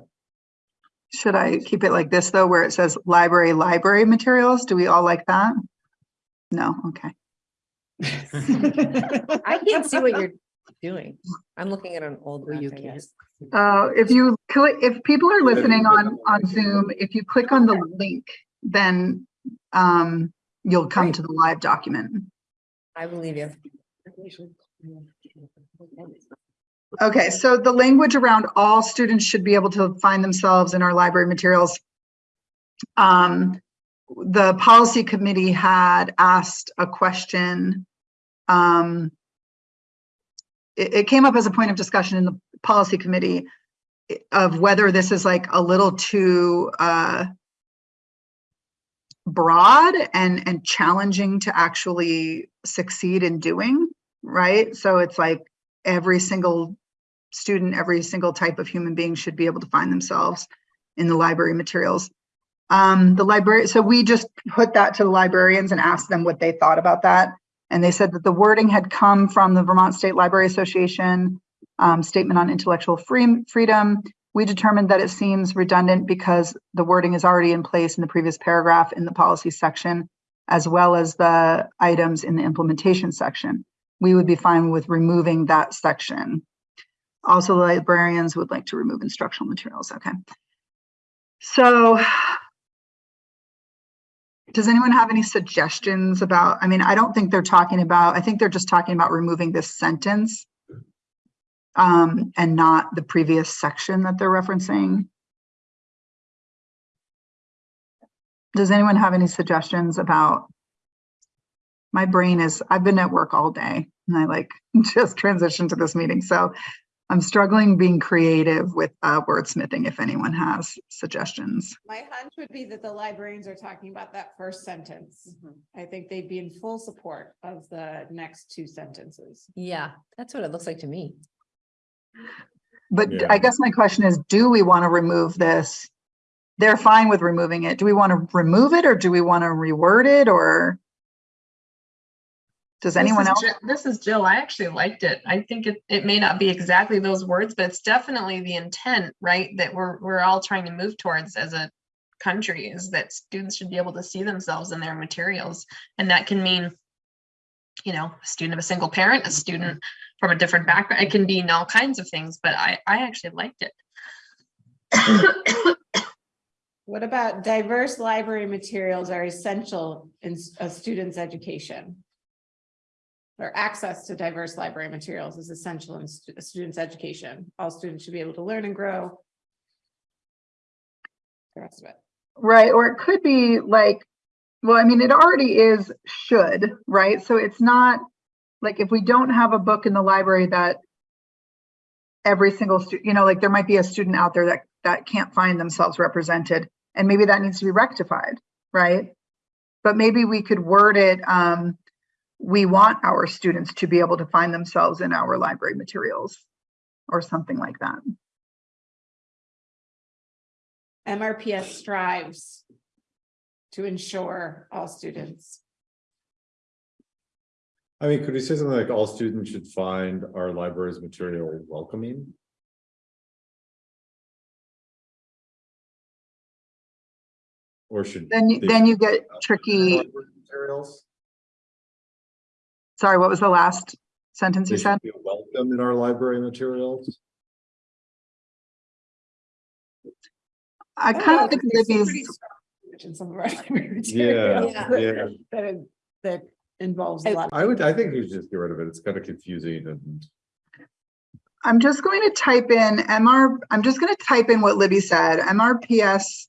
Should I keep it like this though, where it says library, library materials? Do we all like that? No, okay. I can't see what you're doing. I'm looking at an old. Well, you can't. Uh, if you click, if people are listening on, on Zoom, if you click on the link, then um, you'll come to the live document. I believe you. Okay, so the language around all students should be able to find themselves in our library materials. Um, the policy committee had asked a question. Um, it, it came up as a point of discussion in the policy committee of whether this is like a little too, uh, broad and, and challenging to actually succeed in doing, right? So it's like every single student, every single type of human being should be able to find themselves in the library materials. Um, the library, so we just put that to the librarians and asked them what they thought about that. And they said that the wording had come from the Vermont State Library Association um, Statement on Intellectual Free- Freedom. We determined that it seems redundant because the wording is already in place in the previous paragraph in the policy section, as well as the items in the implementation section. We would be fine with removing that section. Also, the librarians would like to remove instructional materials. Okay. So does anyone have any suggestions about, I mean, I don't think they're talking about, I think they're just talking about removing this sentence um, and not the previous section that they're referencing. Does anyone have any suggestions about? My brain is, I've been at work all day and I like <laughs> just transitioned to this meeting. So I'm struggling being creative with uh, wordsmithing if anyone has suggestions. My hunch would be that the librarians are talking about that first sentence. I think they'd be in full support of the next two sentences. Yeah, that's what it looks like to me. But Yeah. I guess my question is, do we want to remove this? They're fine with removing it. Do we want to remove it or do we want to reword it or? Does anyone is else? Ji- This is Jill. I actually liked it. I think it, it may not be exactly those words, but it's definitely the intent, right? That we're, we're all trying to move towards as a country is that students should be able to see themselves in their materials. And that can mean you know, a student of a single parent, a student from a different background. It can be in all kinds of things, but I, I actually liked it. What about diverse library materials are essential in a student's education? Or access to diverse library materials is essential in stu- student's education. All students should be able to learn and grow. The rest of it. Right, or it could be like, well, I mean, it already is should, right? So it's not, like, if we don't have a book in the library that every single student, you know, like, there might be a student out there that, that can't find themselves represented, and maybe that needs to be rectified, right? But maybe we could word it, um, we want our students to be able to find themselves in our library materials, or something like that. MRPS strives to ensure all students. I mean, could we say something like all students should find our library's material welcoming? Or should? Then, you then you get tricky, Materials? Sorry, what was the last sentence They you said? should welcome in our library materials? I kind of think There's some pretty Libby's, In some of our <laughs> library Yeah, materials yeah. <laughs> That, is- that involves a lot. I would, I think we should just get rid of it. It's kind of confusing and. I'm just going to type in MR, I'm just going to type in what Libby said, MRPS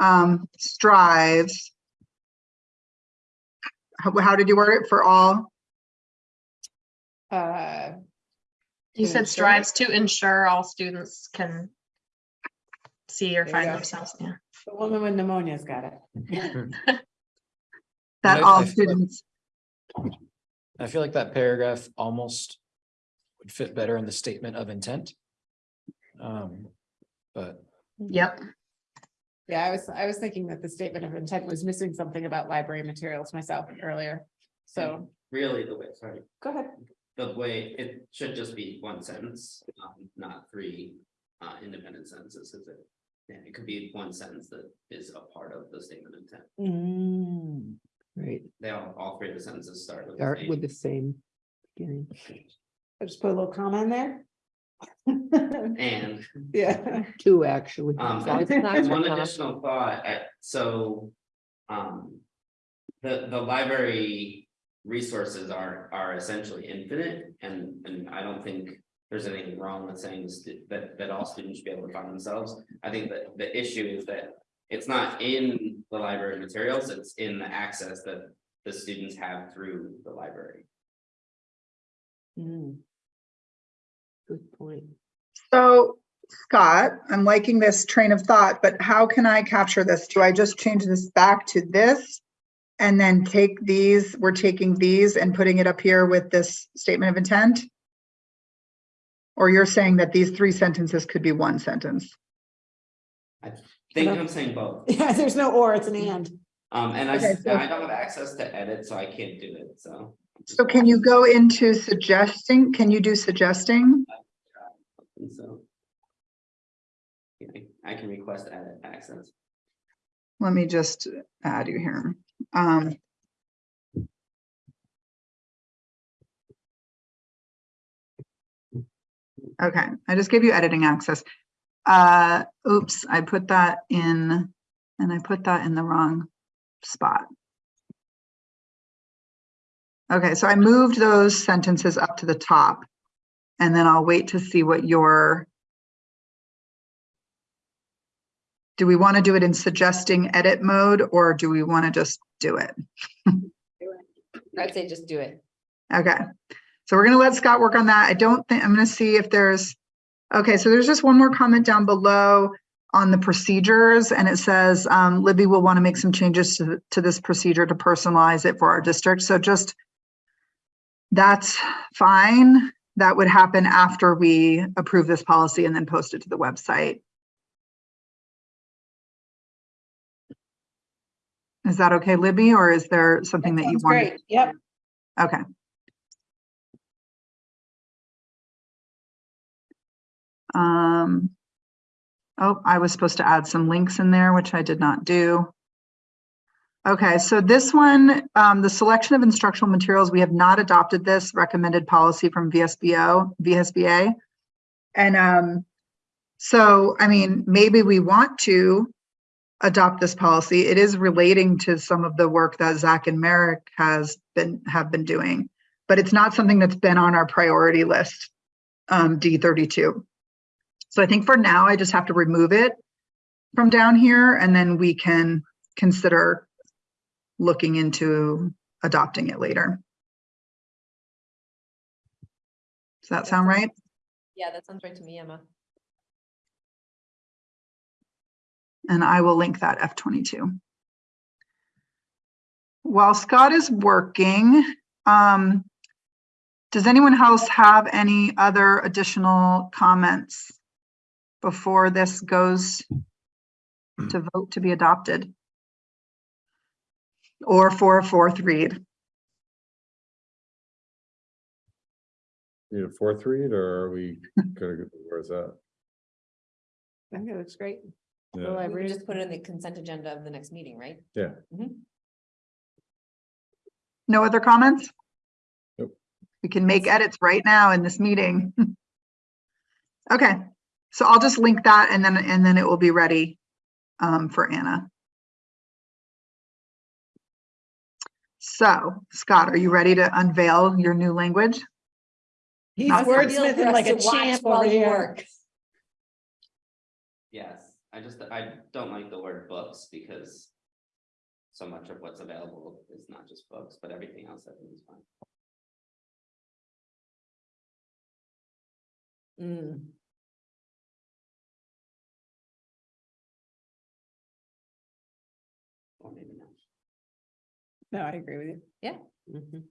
um, strives. How, how did you word it for all? Uh, You said ensure- strives to ensure all students can see or There you find go. themselves, yeah. the woman with pneumonia's got it. <laughs> That I- all I feel like- students, I feel like that paragraph almost would fit better in the statement of intent. Um, but Yep. Yeah, I was, I was thinking that the statement of intent was missing something about library materials myself earlier. So, Really, the way, sorry, go ahead. The way, it should just be one sentence, um, not three, uh, independent sentences, is it? Yeah, it could be one sentence that is a part of the statement of intent. Mm, Right, They all, all three of the sentences start with. the start same- with the same beginning. I just put a little comma in there. And <laughs> Yeah. Two, actually. Um, As long as and it's <laughs> not and one long. additional thought, I- so, um. The, the library resources are, are essentially infinite, and, and I don't think there's anything wrong with saying that, that all students should be able to find themselves. I think that the issue is that it's not in the library materials, it's in the access that the students have through the library. Mm. Good point. so Scott, I'm liking this train of thought, but how can I capture this? Do I just change this back to this? And then take these, we're taking these and putting it up here with this statement of intent? Or you're saying that these three sentences could be one sentence? I think I'm saying both, <laughs> Yeah, there's no or, it's an and. um, and I, Okay, s- so- I don't have access to edit, so I can't do it, so. So can you go into suggesting, can you do suggesting? And so. yeah, I I can request edit access. Let me just add you here. Um. Okay, I just gave you editing access. Uh, oops, I put that in, and I put that in the wrong spot. Okay, so I moved those sentences up to the top. And then I'll wait to see what your do we want to do it in suggesting edit mode or do we want to just do it? <laughs> I'd say just do it. Okay, so we're gonna let Scott work on that. I don't think, I'm gonna see if there's, okay, so there's just one more comment down below on the procedures and it says, um, Libby will want to make some changes to, to this procedure to personalize it for our district. So just that's fine. That would happen after we approve this policy and then post it to the website. Is that okay, Libby, or is there something that you want? Great, yep. Okay. Um, oh, I was supposed to add some links in there, which I did not do. Okay, so this one, um, the selection of instructional materials, we have not adopted this recommended policy from VSBO, VSBA. And, um, so, I mean, maybe we want to adopt this policy. It is relating to some of the work that Zach and Merrick has been, have been doing. But it's not something that's been on our priority list, um, D thirty-two. So I think for now, I just have to remove it from down here and then we can consider looking into adopting it later. Does that sound right? Yeah, that sounds right to me, Emma. And I will link that F twenty-two. While Scott is working, um, does anyone else have any other additional comments before this goes to vote to be adopted? Or for a fourth read? Need a fourth read or are we gonna go, where's that? I think it looks great. The Yeah, We would is- just put it in the consent agenda of the next meeting, right? yeah. No other comments? Nope. We can make edits right now in this meeting. <laughs> Okay, so I'll just link that and then, and then it will be ready um, for Anna. So Scott, are you ready to unveil your new language? He's Not for- wordsmithing like a champ over here. Yes, I just, I don't like the word books because. So much of what's available is not just books, but everything else I think is fine. Mm. Or maybe not. No, I agree with you. Yeah. Mhm.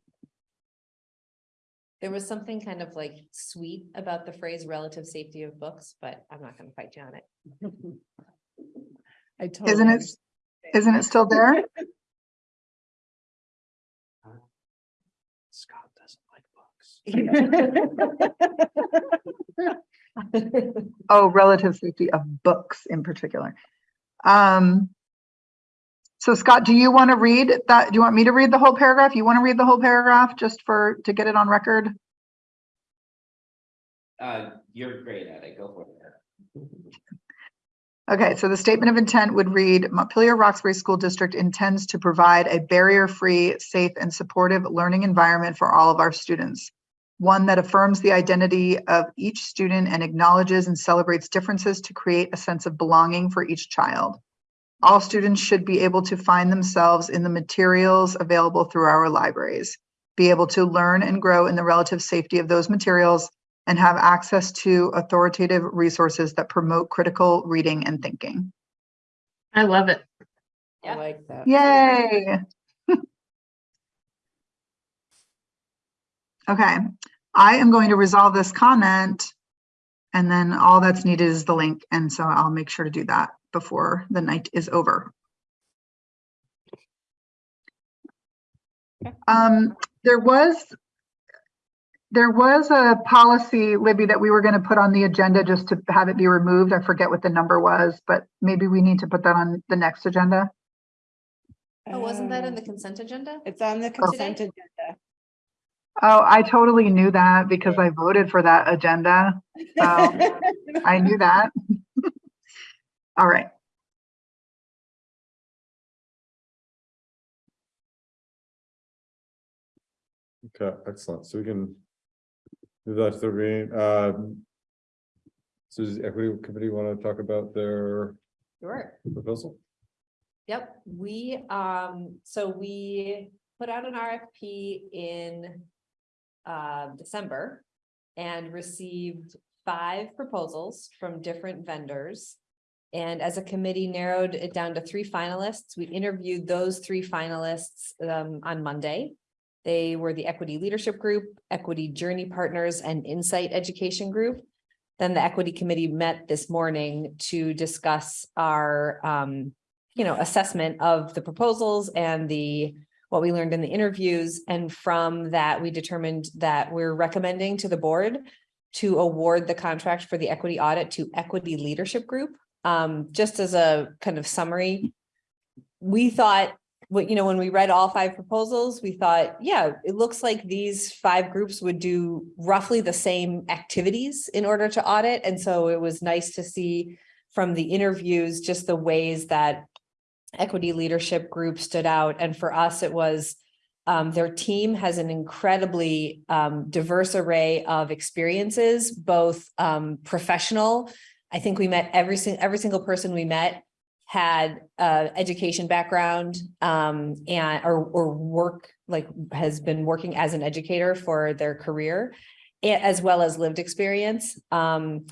There was something kind of like sweet about the phrase relative safety of books, but I'm not gonna fight you on it. <laughs> I totally. Isn't it, understand. isn't it still there? <laughs> Scott doesn't like books. <laughs> Oh, relative safety of books in particular. Um, so Scott, do you want to read that? Do you want me to read the whole paragraph? You want to read the whole paragraph just for, to get it on record? Uh, you're great at it, go for it. Okay, so the statement of intent would read, Montpelier Roxbury School District intends to provide a barrier-free, safe, and supportive learning environment for all of our students. One that affirms the identity of each student and acknowledges and celebrates differences to create a sense of belonging for each child. All students should be able to find themselves in the materials available through our libraries, be able to learn and grow in the relative safety of those materials, and have access to authoritative resources that promote critical reading and thinking. I love it. I like that. Yay! <laughs> Okay, I am going to resolve this comment. And then all that's needed is the link, and so I'll make sure to do that before the night is over. Um, there was there was a policy, Libby, that we were going to put on the agenda just to have it be removed. I forget what the number was, but maybe we need to put that on the next agenda. Oh, wasn't that in the Um, consent agenda? It's on the consent agenda. Oh, I totally knew that because I voted for that agenda. So I knew that. All right. Okay, excellent. So we can. move that to the reading, um. So does the equity committee want to talk about their Sure. proposal? Yep, we, um, so we put out an RFP in uh, December and received five proposals from different vendors. And as a committee narrowed it down to three finalists. We interviewed those three finalists um, on Monday. They were the Equity Leadership Group, Equity Journey Partners, and Insight Education Group. Then the Equity Committee met this morning to discuss our um, you know, assessment of the proposals and the, what we learned in the interviews. And from that, we determined that we're recommending to the board to award the contract for the equity audit to Equity Leadership Group. Um, just as a kind of summary, we thought you know, when we read all five proposals, we thought, yeah, it looks like these five groups would do roughly the same activities in order to audit. And so it was nice to see from the interviews, just the ways that equity leadership group stood out. And for us, it was um, their team has an incredibly um, diverse array of experiences, both um, professional. I think we met every single every single person we met had uh education background um and or or work like has been working as an educator for their career as well as lived experience. Um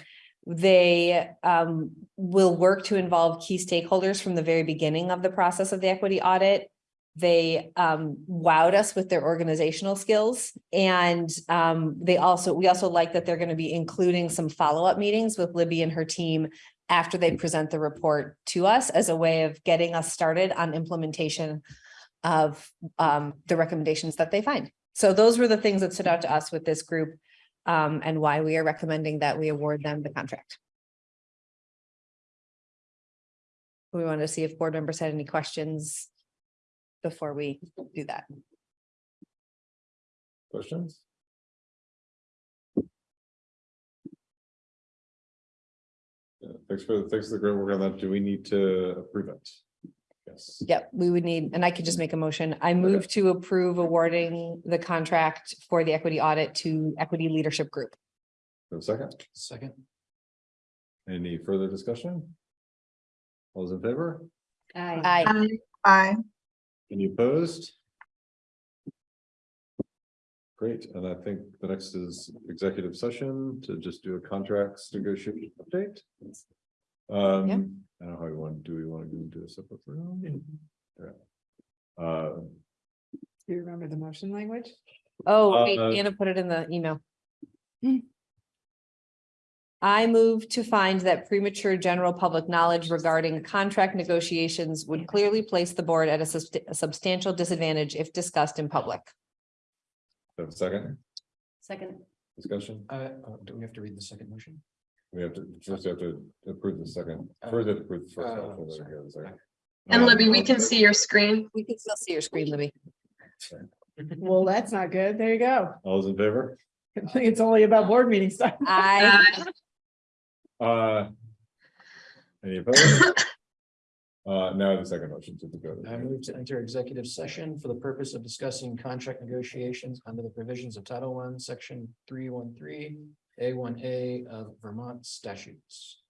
they um will work to involve key stakeholders from the very beginning of the process of the equity audit they um wowed us with their organizational skills and um they also we also like that they're going to be including some follow-up meetings with libby and her team after they present the report to us as a way of getting us started on implementation of um, the recommendations that they find. So those were the things that stood out to us with this group um, and why we are recommending that we award them the contract. We wanted to see if board members had any questions before we do that. Questions? Yeah, thanks for, thanks for the great work on that. Do we need to approve it? Yes. Yep, we would need, and I could just make a motion. I move to approve awarding the contract for the equity audit to Equity Leadership Group. For a second, Second. any further discussion? All those in favor? Aye. Aye. Aye. Any opposed? Great, and I think the next is executive session to just do a contracts negotiation update. Um, I don't know how we want, do we want to go into a separate room? Yeah. Uh, Do you remember the motion language? Oh, wait, Uh, Anna put it in the email. I move to find that premature general public knowledge regarding contract negotiations would clearly place the board at a subst- a substantial disadvantage if discussed in public. have a second Second. discussion? Uh, uh, do we have to read the second motion? We have to, first we have to approve the second, first we have to approve the first. Uh, motion, then sorry. go to the second. And Um, Libby, we can see your screen. We can still see your screen, Libby. Well, that's not good. There you go. All those in favor? <laughs> It's only about board meeting stuff. I, Uh. Any opposed? <coughs> Uh, no, the second motion to go. I move to enter executive session for the purpose of discussing contract negotiations under the provisions of Title One, Section three one three, A one A of Vermont statutes.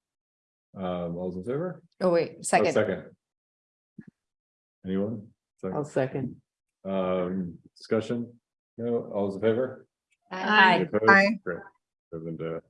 Um, all those in favor? oh, wait, Oh, second. Second. Anyone? I'll Second, second. um, discussion? No, all those in favor? Aye. Opposed? Aye. Great. Seven to